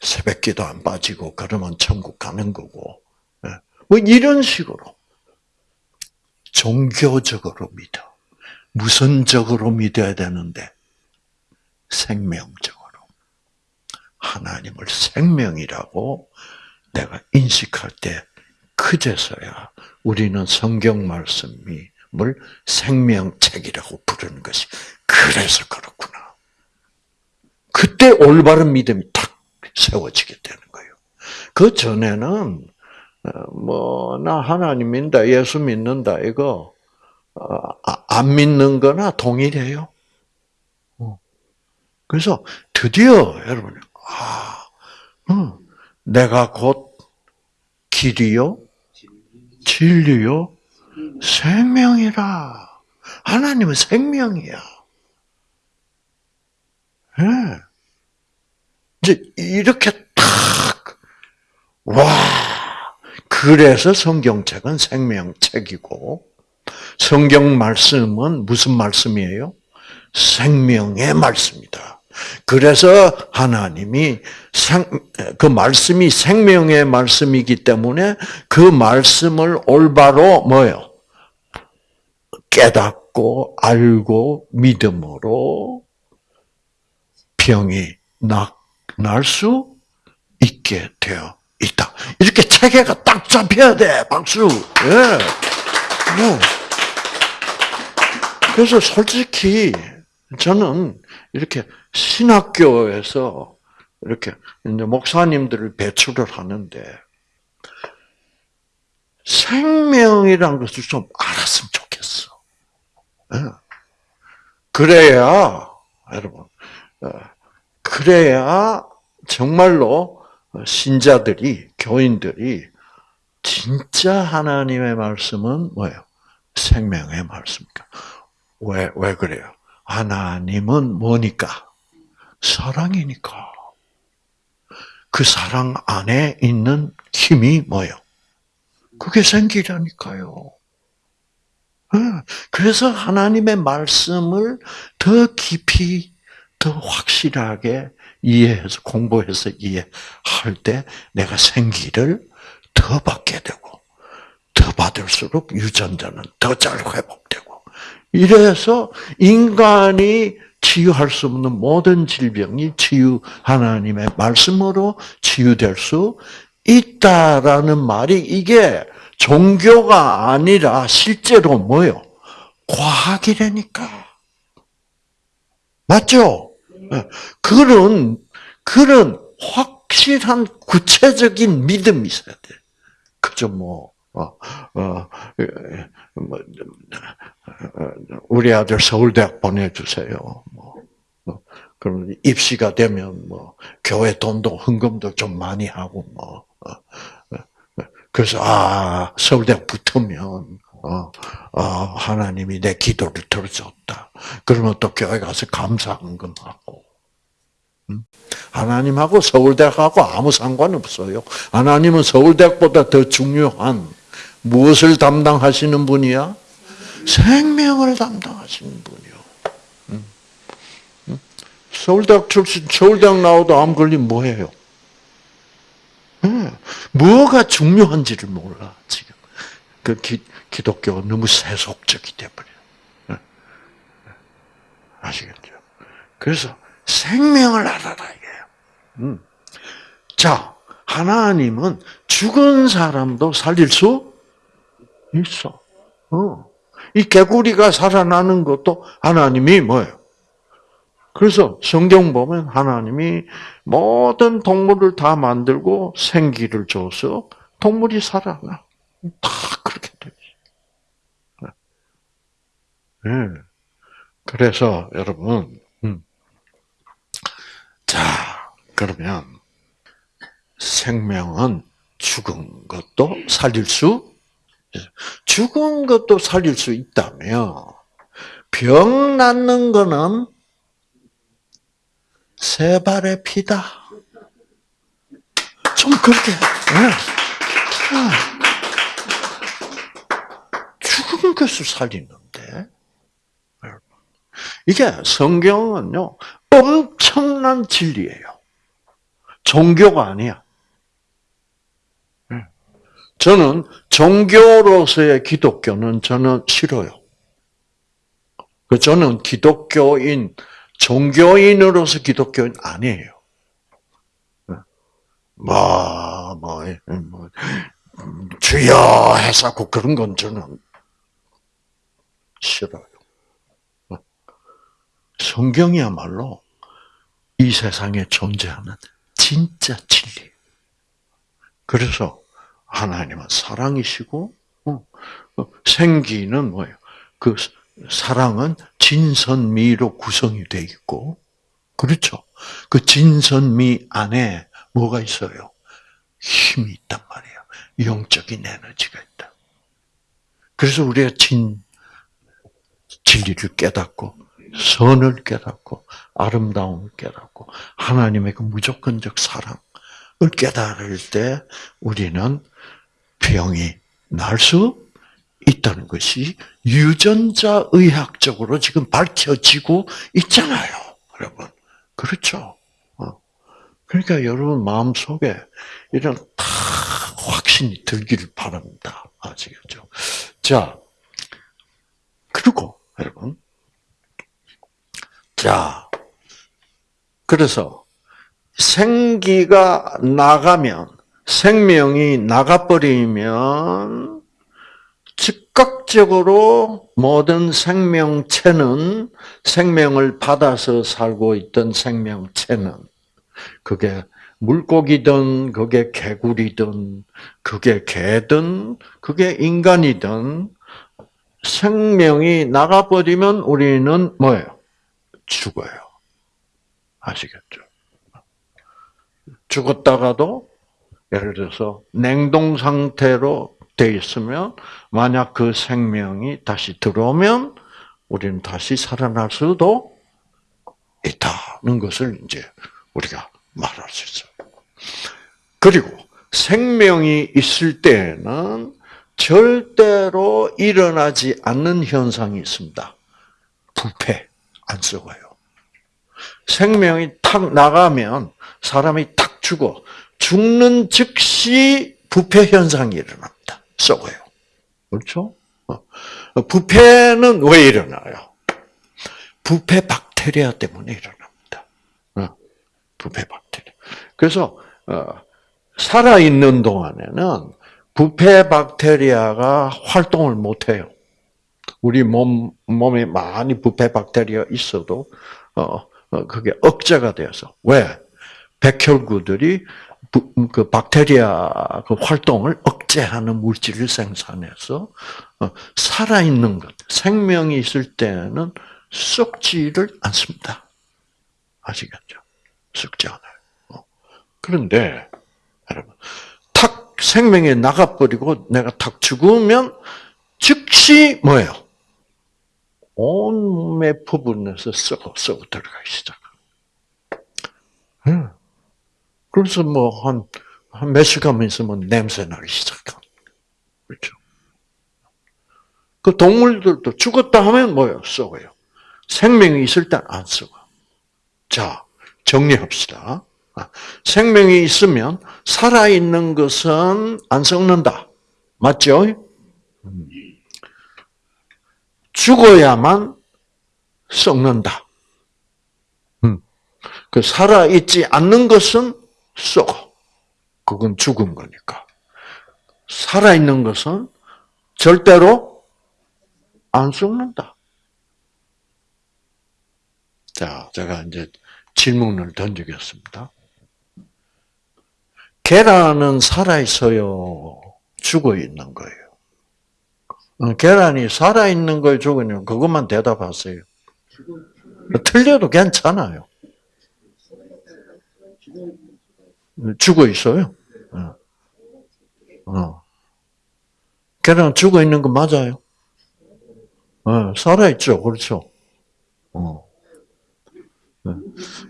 새벽기도 안 빠지고 그러면 천국 가는 거고 예. 뭐 이런 식으로 종교적으로 믿어. 무선적으로 믿어야 되는데 생명적으로 하나님을 생명이라고 내가 인식할 때 그제서야 우리는 성경 말씀 을 생명책이라고 부르는 것이 그래서 그렇구나. 그때 올바른 믿음이 탁 세워지게 되는 거예요. 그 전에는 뭐 나 하나님 믿는다, 예수 믿는다 이거 아, 안 믿는 거나 동일해요. 어. 그래서 드디어 여러분, 아, 음, 내가 곧 길이요, 진리요, 생명이라. 하나님은 생명이야. 예. 이제 이렇게 탁, 와, 그래서 성경책은 생명책이고, 성경 말씀은 무슨 말씀이에요? 생명의 말씀이다. 그래서 하나님이 생, 그 말씀이 생명의 말씀이기 때문에 그 말씀을 올바로 뭐요? 깨닫고 알고 믿음으로 병이 날 수 있게 되어 있다. 이렇게 체계가 딱 잡혀야 돼. 박수. 예. 뭐. 그래서 솔직히 저는 이렇게 신학교에서 이렇게 이제 목사님들을 배출을 하는데 생명이란 것을 좀 알았으면. 그래야 여러분, 어, 그래야 정말로 신자들이 교인들이 진짜 하나님의 말씀은 뭐예요? 생명의 말씀이니까. 왜, 왜 그래요? 하나님은 뭐니까? 사랑이니까. 그 사랑 안에 있는 힘이 뭐예요? 그게 생기라니까요. 예, 그래서 하나님의 말씀을 더 깊이, 더 확실하게 이해해서, 공부해서 이해할 때 내가 생기를 더 받게 되고, 더 받을수록 유전자는 더 잘 회복되고, 이래서 인간이 치유할 수 없는 모든 질병이 치유, 하나님의 말씀으로 치유될 수 있다라는 말이 이게 종교가 아니라 실제로 뭐요? 과학이라니까. 맞죠? 예. 그런, 그런 확실한 구체적인 믿음이 있어야 돼. 그저 뭐, 어, 어, 예, 뭐, 어, 우리 아들 서울대학 보내주세요. 뭐, 뭐, 그럼 입시가 되면 뭐, 교회 돈도 헌금도 좀 많이 하고 뭐, 어, 어, 그래서, 아, 서울대학 붙으면, 어, 어, 하나님이 내 기도를 들어줬다. 그러면 또 교회 가서 감사 헌금하고. 음? 하나님하고 서울대학하고 아무 상관없어요. 하나님은 서울대학보다 더 중요한 무엇을 담당하시는 분이야? 생명을 담당하시는 분이요. 음? 음? 서울대학 출신, 서울대학 나와도 암 걸리면 뭐해요? 음, 뭐가 중요한지를 몰라, 지금. 그 기, 기독교가 너무 세속적이 돼버려. 아시겠죠? 그래서 생명을 알아라, 이게요. 음. 자, 하나님은 죽은 사람도 살릴 수 있어. 어. 이 개구리가 살아나는 것도 하나님이 뭐예요? 그래서 성경 보면 하나님이 모든 동물을 다 만들고 생기를 줘서 동물이 살아나. 다 그렇게 되지. 네. 그래서 여러분, 음. 자 그러면 생명은 죽은 것도 살릴 수 죽은 것도 살릴 수 있다면 병 낫는 거는 세 발의 피다. 좀 그렇게. 네. 죽은 것을 살리는데 이게 성경은요 엄청난 진리예요. 종교가 아니야. 저는 종교로서의 기독교는 저는 싫어요. 그 저는 기독교인, 종교인으로서 기독교인 아니에요. 뭐, 뭐, 뭐, 주여 해서고 그런 건 저는 싫어요. 성경이야말로 이 세상에 존재하는 진짜 진리. 그래서 하나님은 사랑이시고 어, 생기는 뭐예요? 그 사랑은 진선미로 구성이 되어 있고 그렇죠. 그 진선미 안에 뭐가 있어요? 힘이 있단 말이에요. 영적인 에너지가 있다. 그래서 우리가 진 진리를 깨닫고 선을 깨닫고 아름다움을 깨닫고 하나님의 그 무조건적 사랑을 깨달을 때 우리는 병이 날 수 있다는 것이 유전자 의학적으로 지금 밝혀지고 있잖아요, 여러분. 그렇죠? 어. 그러니까 여러분 마음 속에 이런 다 확신이 들기를 바랍니다. 아시겠죠? 자, 그리고 여러분, 자, 그래서 생기가 나가면 생명이 나가버리면 즉각적으로 모든 생명체는 생명을 받아서 살고 있던 생명체는 그게 물고기든 그게 개구리든 그게 개든 그게 인간이든 생명이 나가버리면 우리는 뭐예요? 죽어요. 아시겠죠? 죽었다가도 예를 들어서 냉동 상태로 돼 있으면 만약 그 생명이 다시 들어오면 우리는 다시 살아날 수도 있다는 것을 이제 우리가 말할 수 있어요. 그리고 생명이 있을 때에는 절대로 일어나지 않는 현상이 있습니다. 부패 안 썩어요. 생명이 탁 나가면 사람이 탁 죽어 죽는 즉시 부패 현상이 일어납니다. 썩어요. 그렇죠? 어. 부패는 왜 일어나요? 부패 박테리아 때문에 일어납니다. 어. 부패 박테리아. 그래서 어, 살아 있는 동안에는 부패 박테리아가 활동을 못 해요. 우리 몸 몸에 많이 부패 박테리아 있어도 어, 어 그게 억제가 되어서 왜 백혈구들이 부, 그 박테리아 그 활동을 억제하는 물질을 생산해서 어, 살아 있는 것 생명이 있을 때는 썩지를 않습니다. 아시겠죠? 썩지 않아요. 어. 그런데 여러분 탁 생명이 나가버리고 내가 탁 죽으면 즉시 뭐예요? 온몸의 부분에서 썩어 썩어 들어가기 시작. 응. 그래서 뭐 한 한 몇 시간 있으면 냄새 나기 시작한. 그렇죠. 그 동물들도 죽었다 하면 뭐예요? 썩어요. 생명이 있을 땐 안 썩어. 자, 정리합시다. 아, 생명이 있으면 살아있는 것은 안 썩는다. 맞죠? 죽어야만 썩는다. 음. 그 살아있지 않는 것은 썩어. 그건 죽은 거니까. 살아있는 것은 절대로 안 썩는다. 자, 제가 이제 질문을 던지겠습니다. 계란은 살아있어요? 죽어 있는 거예요? 어, 계란이 살아있는 걸 죽으면 그것만 대답하세요. 틀려도 괜찮아요. 죽어 있어요. 어. 어. 계란 죽어 있는 거 맞아요? 어, 살아있죠. 그렇죠. 어. 네.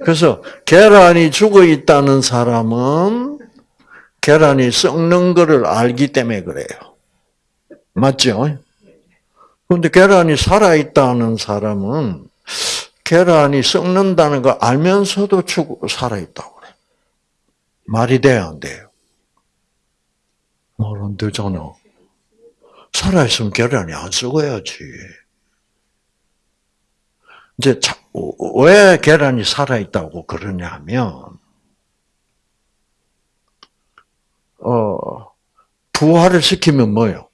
그래서 계란이 죽어 있다는 사람은 계란이 썩는 것을 알기 때문에 그래요. 맞죠? 그런데 계란이 살아있다는 사람은 계란이 썩는다는 거 알면서도 죽 살아있다고. 말이 돼야 안 돼요? 말 안 되잖아. 살아있으면 계란이 안 썩어야지. 이제 왜 계란이 살아있다고 그러냐면, 어, 부활을 시키면 뭐요?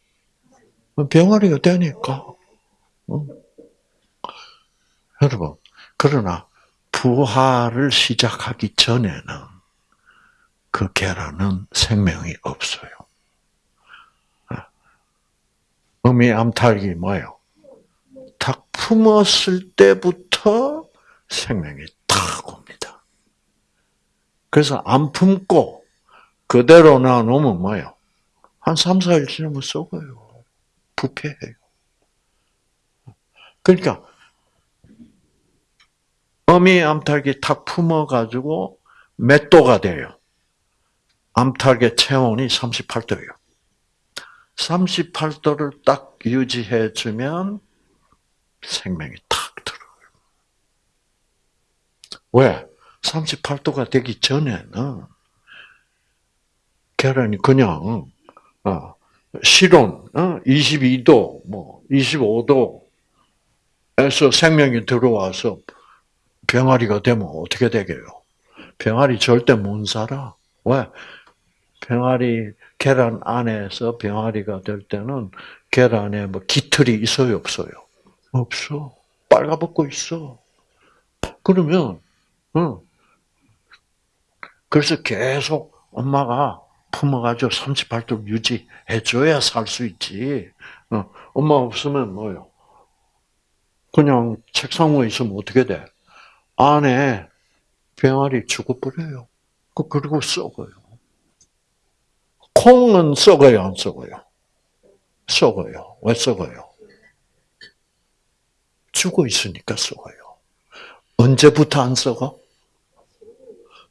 병아리가 되니까. 어? 여러분, 그러나 부활을 시작하기 전에는 그 계란은 생명이 없어요. 어미 암탉이 뭐예요? 탁 품었을 때부터 생명이 탁 옵니다. 그래서 안 품고 그대로 놔놓으면 뭐예요? 한 3, 4일 지나면 썩어요. 부패해요. 그러니까 어미 암탉이 탁 품어가지고 몇 도가 돼요? 암탉의 체온이 38도예요. 38도를 딱 유지해주면 생명이 탁 들어요. 왜? 38도가 되기 전에는 계란이 그냥 어, 실온 어, 22도, 뭐 25도에서 생명이 들어와서 병아리가 되면 어떻게 되게요? 병아리 절대 못 살아. 왜? 병아리 계란 안에서 병아리가 될 때는 계란에 뭐 깃털이 있어요, 없어요? 없어. 빨가벗고 있어. 그러면, 응. 그래서 계속 엄마가 품어가지고 38도 유지해줘야 살 수 있지. 어, 엄마 없으면 뭐요? 그냥 책상 위에 있으면 어떻게 돼? 안에 병아리 죽어버려요. 그- 그리고 썩어요. 콩은 썩어요, 안 썩어요? 썩어요. 왜 썩어요? 죽어 있으니까 썩어요. 언제부터 안 썩어?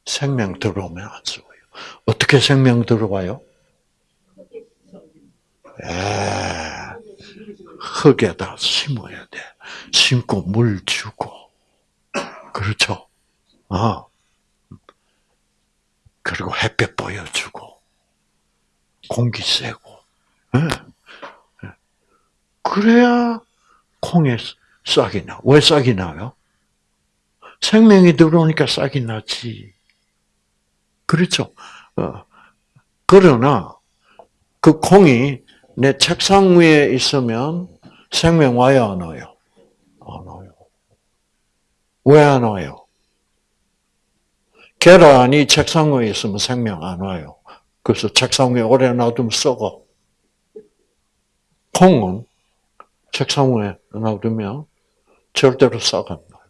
생명 들어오면 안 썩어요. 어떻게 생명 들어와요? 에, 흙에다 심어야 돼. 심고 물 주고. 그렇죠? 아. 그리고 햇볕 보여주고. 공기 쐬고. 예. 예. 그래야 콩에 싹이 나. 왜 싹이 나요? 생명이 들어오니까 싹이 나지. 그렇죠. 어. 그러나 그 콩이 내 책상 위에 있으면 생명 와요, 안 와요? 안 와요. 왜 안 와요? 계란이 책상 위에 있으면 생명 안 와요. 그래서 책상 위에 오래 놔두면 썩어. 콩은 책상 위에 놔두면 절대로 썩안 나요.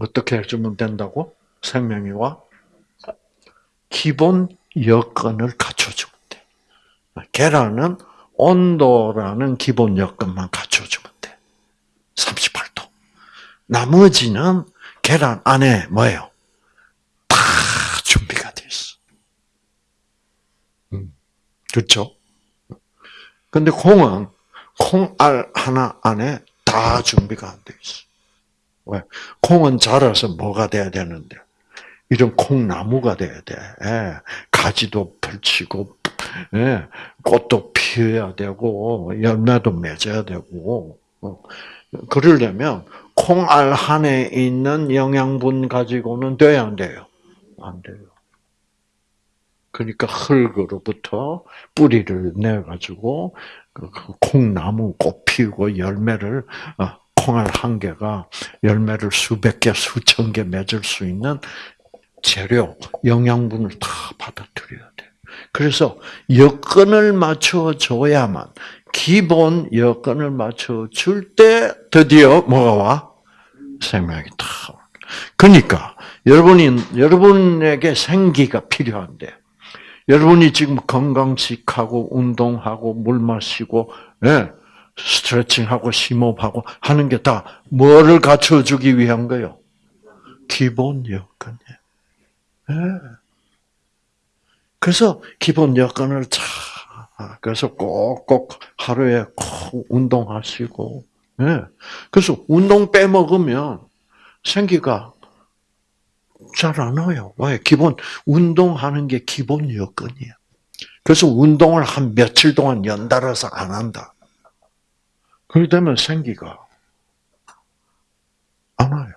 어떻게 해주면 된다고? 생명이 와? 기본 여건을 갖춰주면 돼. 계란은 온도라는 기본 여건만 갖춰주면 돼. 38도. 나머지는 계란 안에 뭐예요? 다 준비가 돼 있어. 음, 그렇죠? 근데 콩은 콩알 하나 안에 다 준비가 안 돼 있어. 왜? 콩은 자라서 뭐가 돼야 되는데? 이런 콩나무가 돼야 돼. 예. 가지도 펼치고, 예. 꽃도 피어야 되고, 열매도 맺어야 되고, 어. 그러려면 콩알 한에 있는 영양분 가지고는 돼야 안 돼요? 안 돼요. 그러니까 흙으로부터 뿌리를 내 가지고, 그 콩나무 꽃 피우고 열매를, 어, 콩알 한 개가 열매를 수백 개, 수천 개 맺을 수 있는 재료, 영양분을 다 받아들여야 돼. 그래서 여건을 맞춰 줘야만, 기본 여건을 맞춰 줄 때 드디어 뭐가 와? 생명이 다. 와. 그러니까, 여러분이, 여러분에게 생기가 필요한데, 여러분이 지금 건강식하고, 운동하고, 물 마시고, 예, 스트레칭하고, 심호흡하고 하는 게 다 뭐를 갖춰주기 위한 거요? 기본 여건이에요. 예. 그래서 기본 여건을 잘, 그래서 꼭꼭 하루에 꼭 운동하시고, 예. 그래서 운동 빼먹으면 생기가 잘 안 와요. 왜? 기본, 운동하는 게 기본 여건이에요. 그래서 운동을 한 며칠 동안 연달아서 안 한다. 그렇게 되면 생기가 안 와요.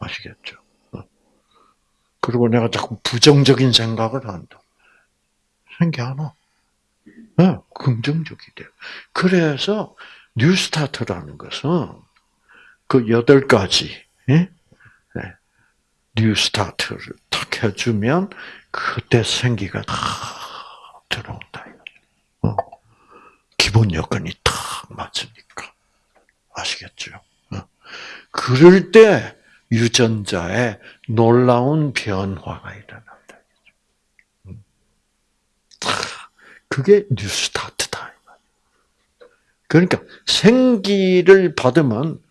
아시겠죠? 그리고 내가 자꾸 부정적인 생각을 한다. 생기 안 와. 네, 긍정적이 돼요. 그래서 뉴스타트라는 것은 그 여덟 가지 예? 네. 뉴스타트를 탁 해주면 그때 생기가 다 들어온다. 어. 기본 여건이 탁 맞으니까 아시겠죠? 어. 그럴 때 유전자에 놀라운 변화가 일어난다. 그게 New Start다. 그러니까 생기를 받으면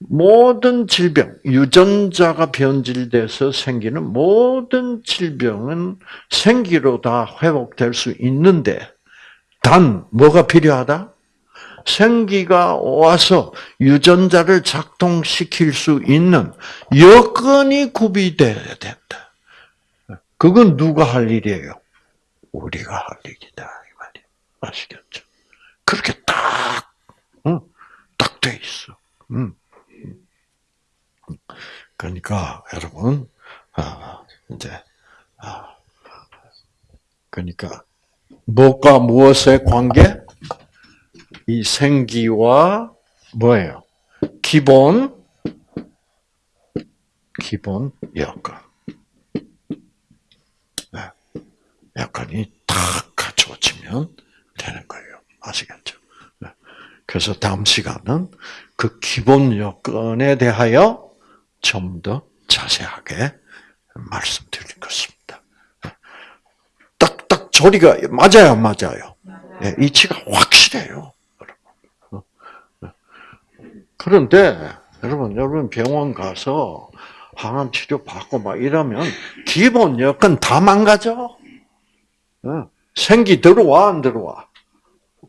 모든 질병, 유전자가 변질돼서 생기는 모든 질병은 생기로 다 회복될 수 있는데, 단, 뭐가 필요하다? 생기가 와서 유전자를 작동시킬 수 있는 여건이 구비돼야 된다. 그건 누가 할 일이에요? 우리가 할 일이다. 이 말이에요. 아시겠죠? 그렇게 딱, 응, 딱돼 있어. 응. 그러니까, 여러분, 아, 이제, 아, 그러니까, 무엇과 무엇의 관계? 이 생기와 뭐예요? 기본, 기본 여건. 네. 여건이 딱 갖춰지면 되는 거예요. 아시겠죠? 네. 그래서 다음 시간은 그 기본 여건에 대하여 좀 더 자세하게 말씀드릴 것입니다. 딱딱 조리가 맞아요, 안 맞아요. 예, 이치가 확실해요. 그런데 여러분, 여러분 병원 가서 항암 치료 받고 막 이러면 기본 여건 다 망가져. 어, 생기 들어와 안 들어와?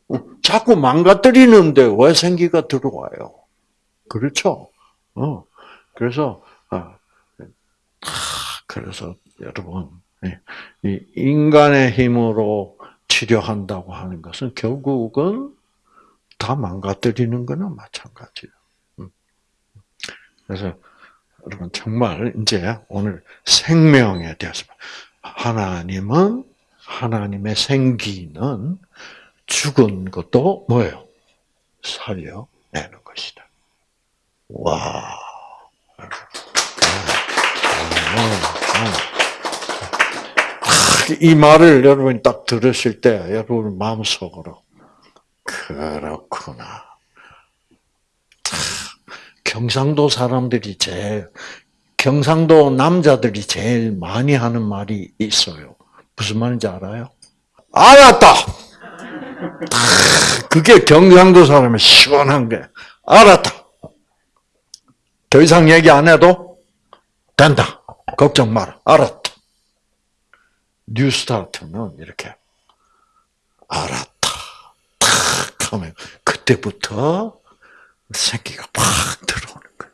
어, 자꾸 망가뜨리는데 왜 생기가 들어와요? 그렇죠? 어, 그래서 아, 그래서 여러분 이 인간의 힘으로 치료한다고 하는 것은 결국은 다 망가뜨리는 거나 마찬가지예요. 음. 그래서 여러분 정말 이제 오늘 생명에 대해서 하나님은 하나님의 생기는 죽은 것도 뭐예요? 살려내는 것이다. 와. 이 말을 여러분이 딱 들으실 때 여러분 마음속으로 그렇구나. 경상도 사람들이 제일 경상도 남자들이 제일 많이 하는 말이 있어요. 무슨 말인지 알아요? 알았다. 그게 경상도 사람의 시원한 게 알았다. 더 이상 얘기 안 해도 된다. 걱정 마라. 알았다. 뉴스타트는 이렇게 알았다. 탁 하면 그때부터 생기가 팍 들어오는 거예요.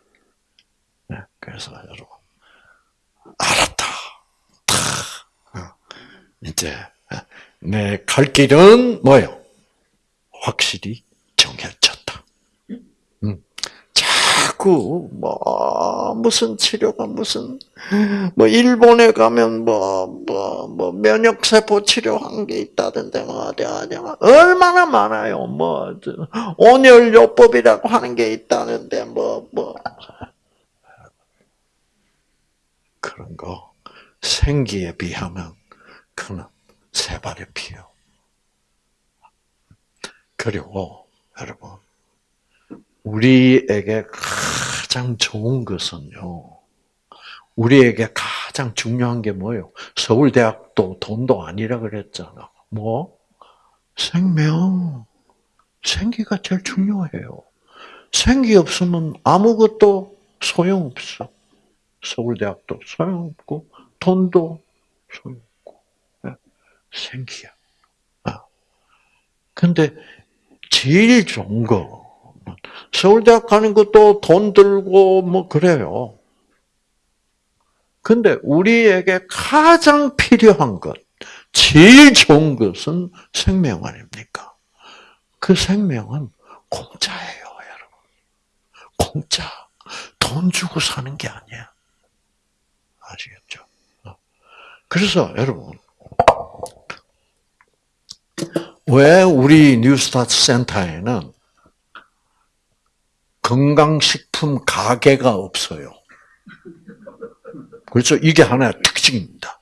네, 그래서 여러분 알았다. 탁 어, 이제 내 갈 길은 뭐요? 확실히 정해졌다. 음. 자꾸 뭐 무슨 치료가 무슨 뭐 일본에 가면 뭐 뭐 뭐 면역 세포 치료한 게 있다던데 뭐 어디 어디 얼마나 많아요. 뭐 온열 요법이라고 하는 게 있다는데 뭐뭐 그런 거 생기에 비하면 그는 세 발의 피요. 그리고 여러분 우리에게 가장 좋은 것은요. 우리에게 가장 중요한 게 뭐예요? 서울대학도 돈도 아니라 그랬잖아. 뭐? 생명. 생기가 제일 중요해요. 생기 없으면 아무것도 소용없어. 서울대학도 소용없고, 돈도 소용없고, 네. 생기야. 아. 근데 제일 좋은 거, 서울대학 가는 것도 돈 들고 뭐 그래요. 근데 우리에게 가장 필요한 것, 제일 좋은 것은 생명 아닙니까? 그 생명은 공짜예요, 여러분. 공짜. 돈 주고 사는 게 아니야. 아시겠죠? 그래서 여러분, 왜 우리 뉴스타트 센터에는 건강식품 가게가 없어요? 그렇죠. 이게 하나의 특징입니다.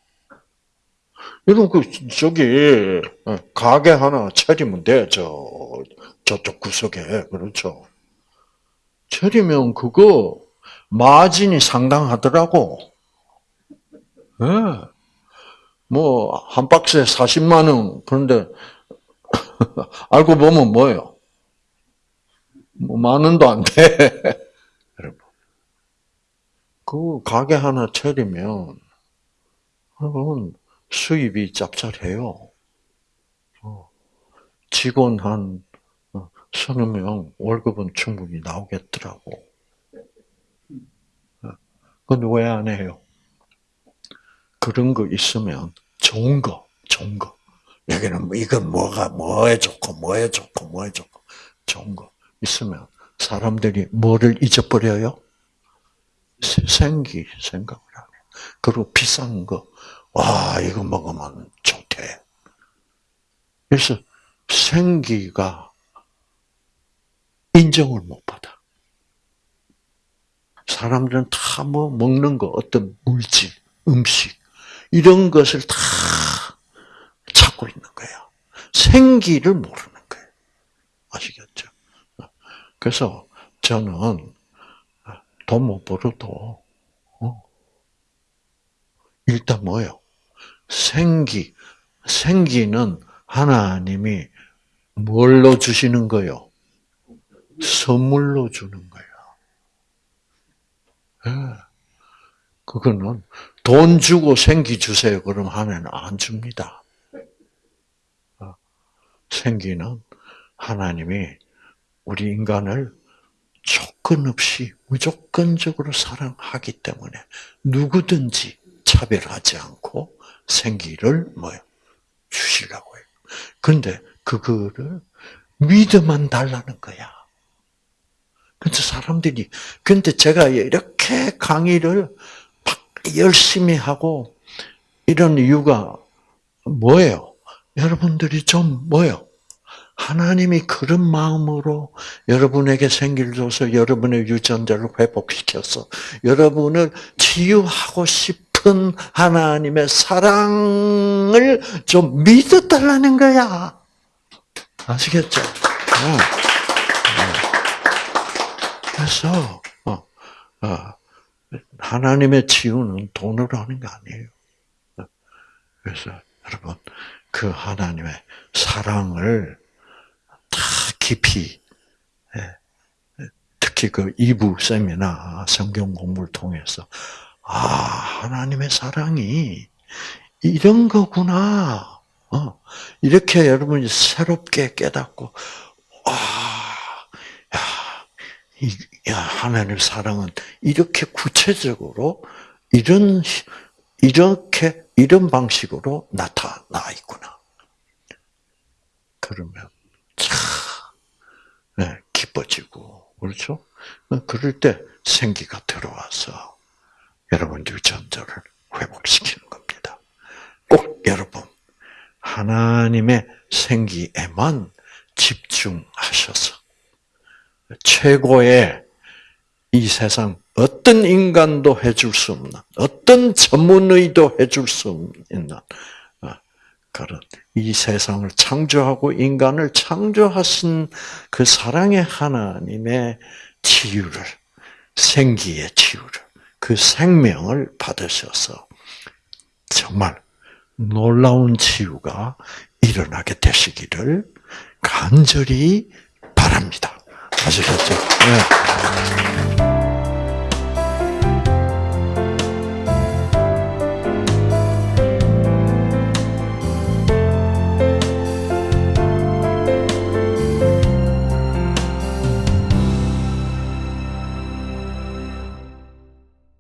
여러분, 그, 저기, 가게 하나 차리면 돼, 저, 저쪽 구석에. 그렇죠. 차리면 그거, 마진이 상당하더라고. 예. 네. 뭐, 한 박스에 40만원. 그런데, 알고 보면 뭐예요? 뭐, 만 원도 안 돼. 여러분. 그 가게 하나 차리면, 여러분, 수입이 짭짤해요. 어, 직원 한 어, 서너 명 월급은 충분히 나오겠더라고. 어, 근데 왜안 해요? 그런 거 있으면 좋은 거, 좋은 거. 여기는 뭐 이건 뭐가 뭐에 좋고 뭐에 좋고 뭐에 좋고 좋은 거 있으면 사람들이 뭐를 잊어버려요? 세- 생기 생각을 하네. 그리고 비싼 거, 와 이거 먹으면 좋대. 그래서 생기가 인정을 못 받아. 사람들은 다 뭐 먹는 거, 어떤 물질, 음식 이런 것을 다 찾고 있는 거야. 생기를 모르는 거예요. 아시겠죠? 그래서 저는 돈 못 벌어도 어, 일단 뭐요? 생기, 생기는 하나님이 뭘로 주시는 거요? 선물로 주는 거야. 예. 그거는 돈 주고 생기 주세요. 그럼 하나님은 안 줍니다. 어, 생기는 하나님이 우리 인간을 조건 없이 무조건적으로 사랑하기 때문에 누구든지 차별하지 않고 생기를 뭐요? 주시려고 해요. 근데 그거를 믿어만 달라는 거야. 근데 사람들이, 근데 제가 이렇게 강의를 막 열심히 하고 이런 이유가 뭐예요? 여러분들이 좀 뭐예요? 하나님이 그런 마음으로 여러분에게 생기를 줘서 여러분의 유전자를 회복시켜서 여러분을 치유하고 싶은 하나님의 사랑을 좀 믿어달라는 거야. 아시겠죠? 어. 그래서 어, 어, 하나님의 치유는 돈으로 하는 거 아니에요. 그래서 여러분 그 하나님의 사랑을 다 깊이 예, 특히 그 2부 세미나 성경 공부를 통해서 아 하나님의 사랑이 이런 거구나. 어, 이렇게 여러분이 새롭게 깨닫고 아, 야, 이, 야, 하나님의 사랑은 이렇게 구체적으로 이런 이렇게 이런 방식으로 나타나 있구나. 그러면 참 네, 기뻐지고 그렇죠? 그럴 때 생기가 들어와서 여러분 유전자를 회복시키는 겁니다. 꼭 여러분 하나님의 생기에만 집중하셔서 최고의 이 세상 어떤 인간도 해줄 수 없는 어떤 전문의도 해줄 수 어, 그런 이 세상을 창조하고 인간을 창조하신 그 사랑의 하나님의 치유를 생기의 치유를 그 생명을 받으셔서 정말 놀라운 치유가 일어나게 되시기를 간절히 바랍니다. 아시겠죠? 네.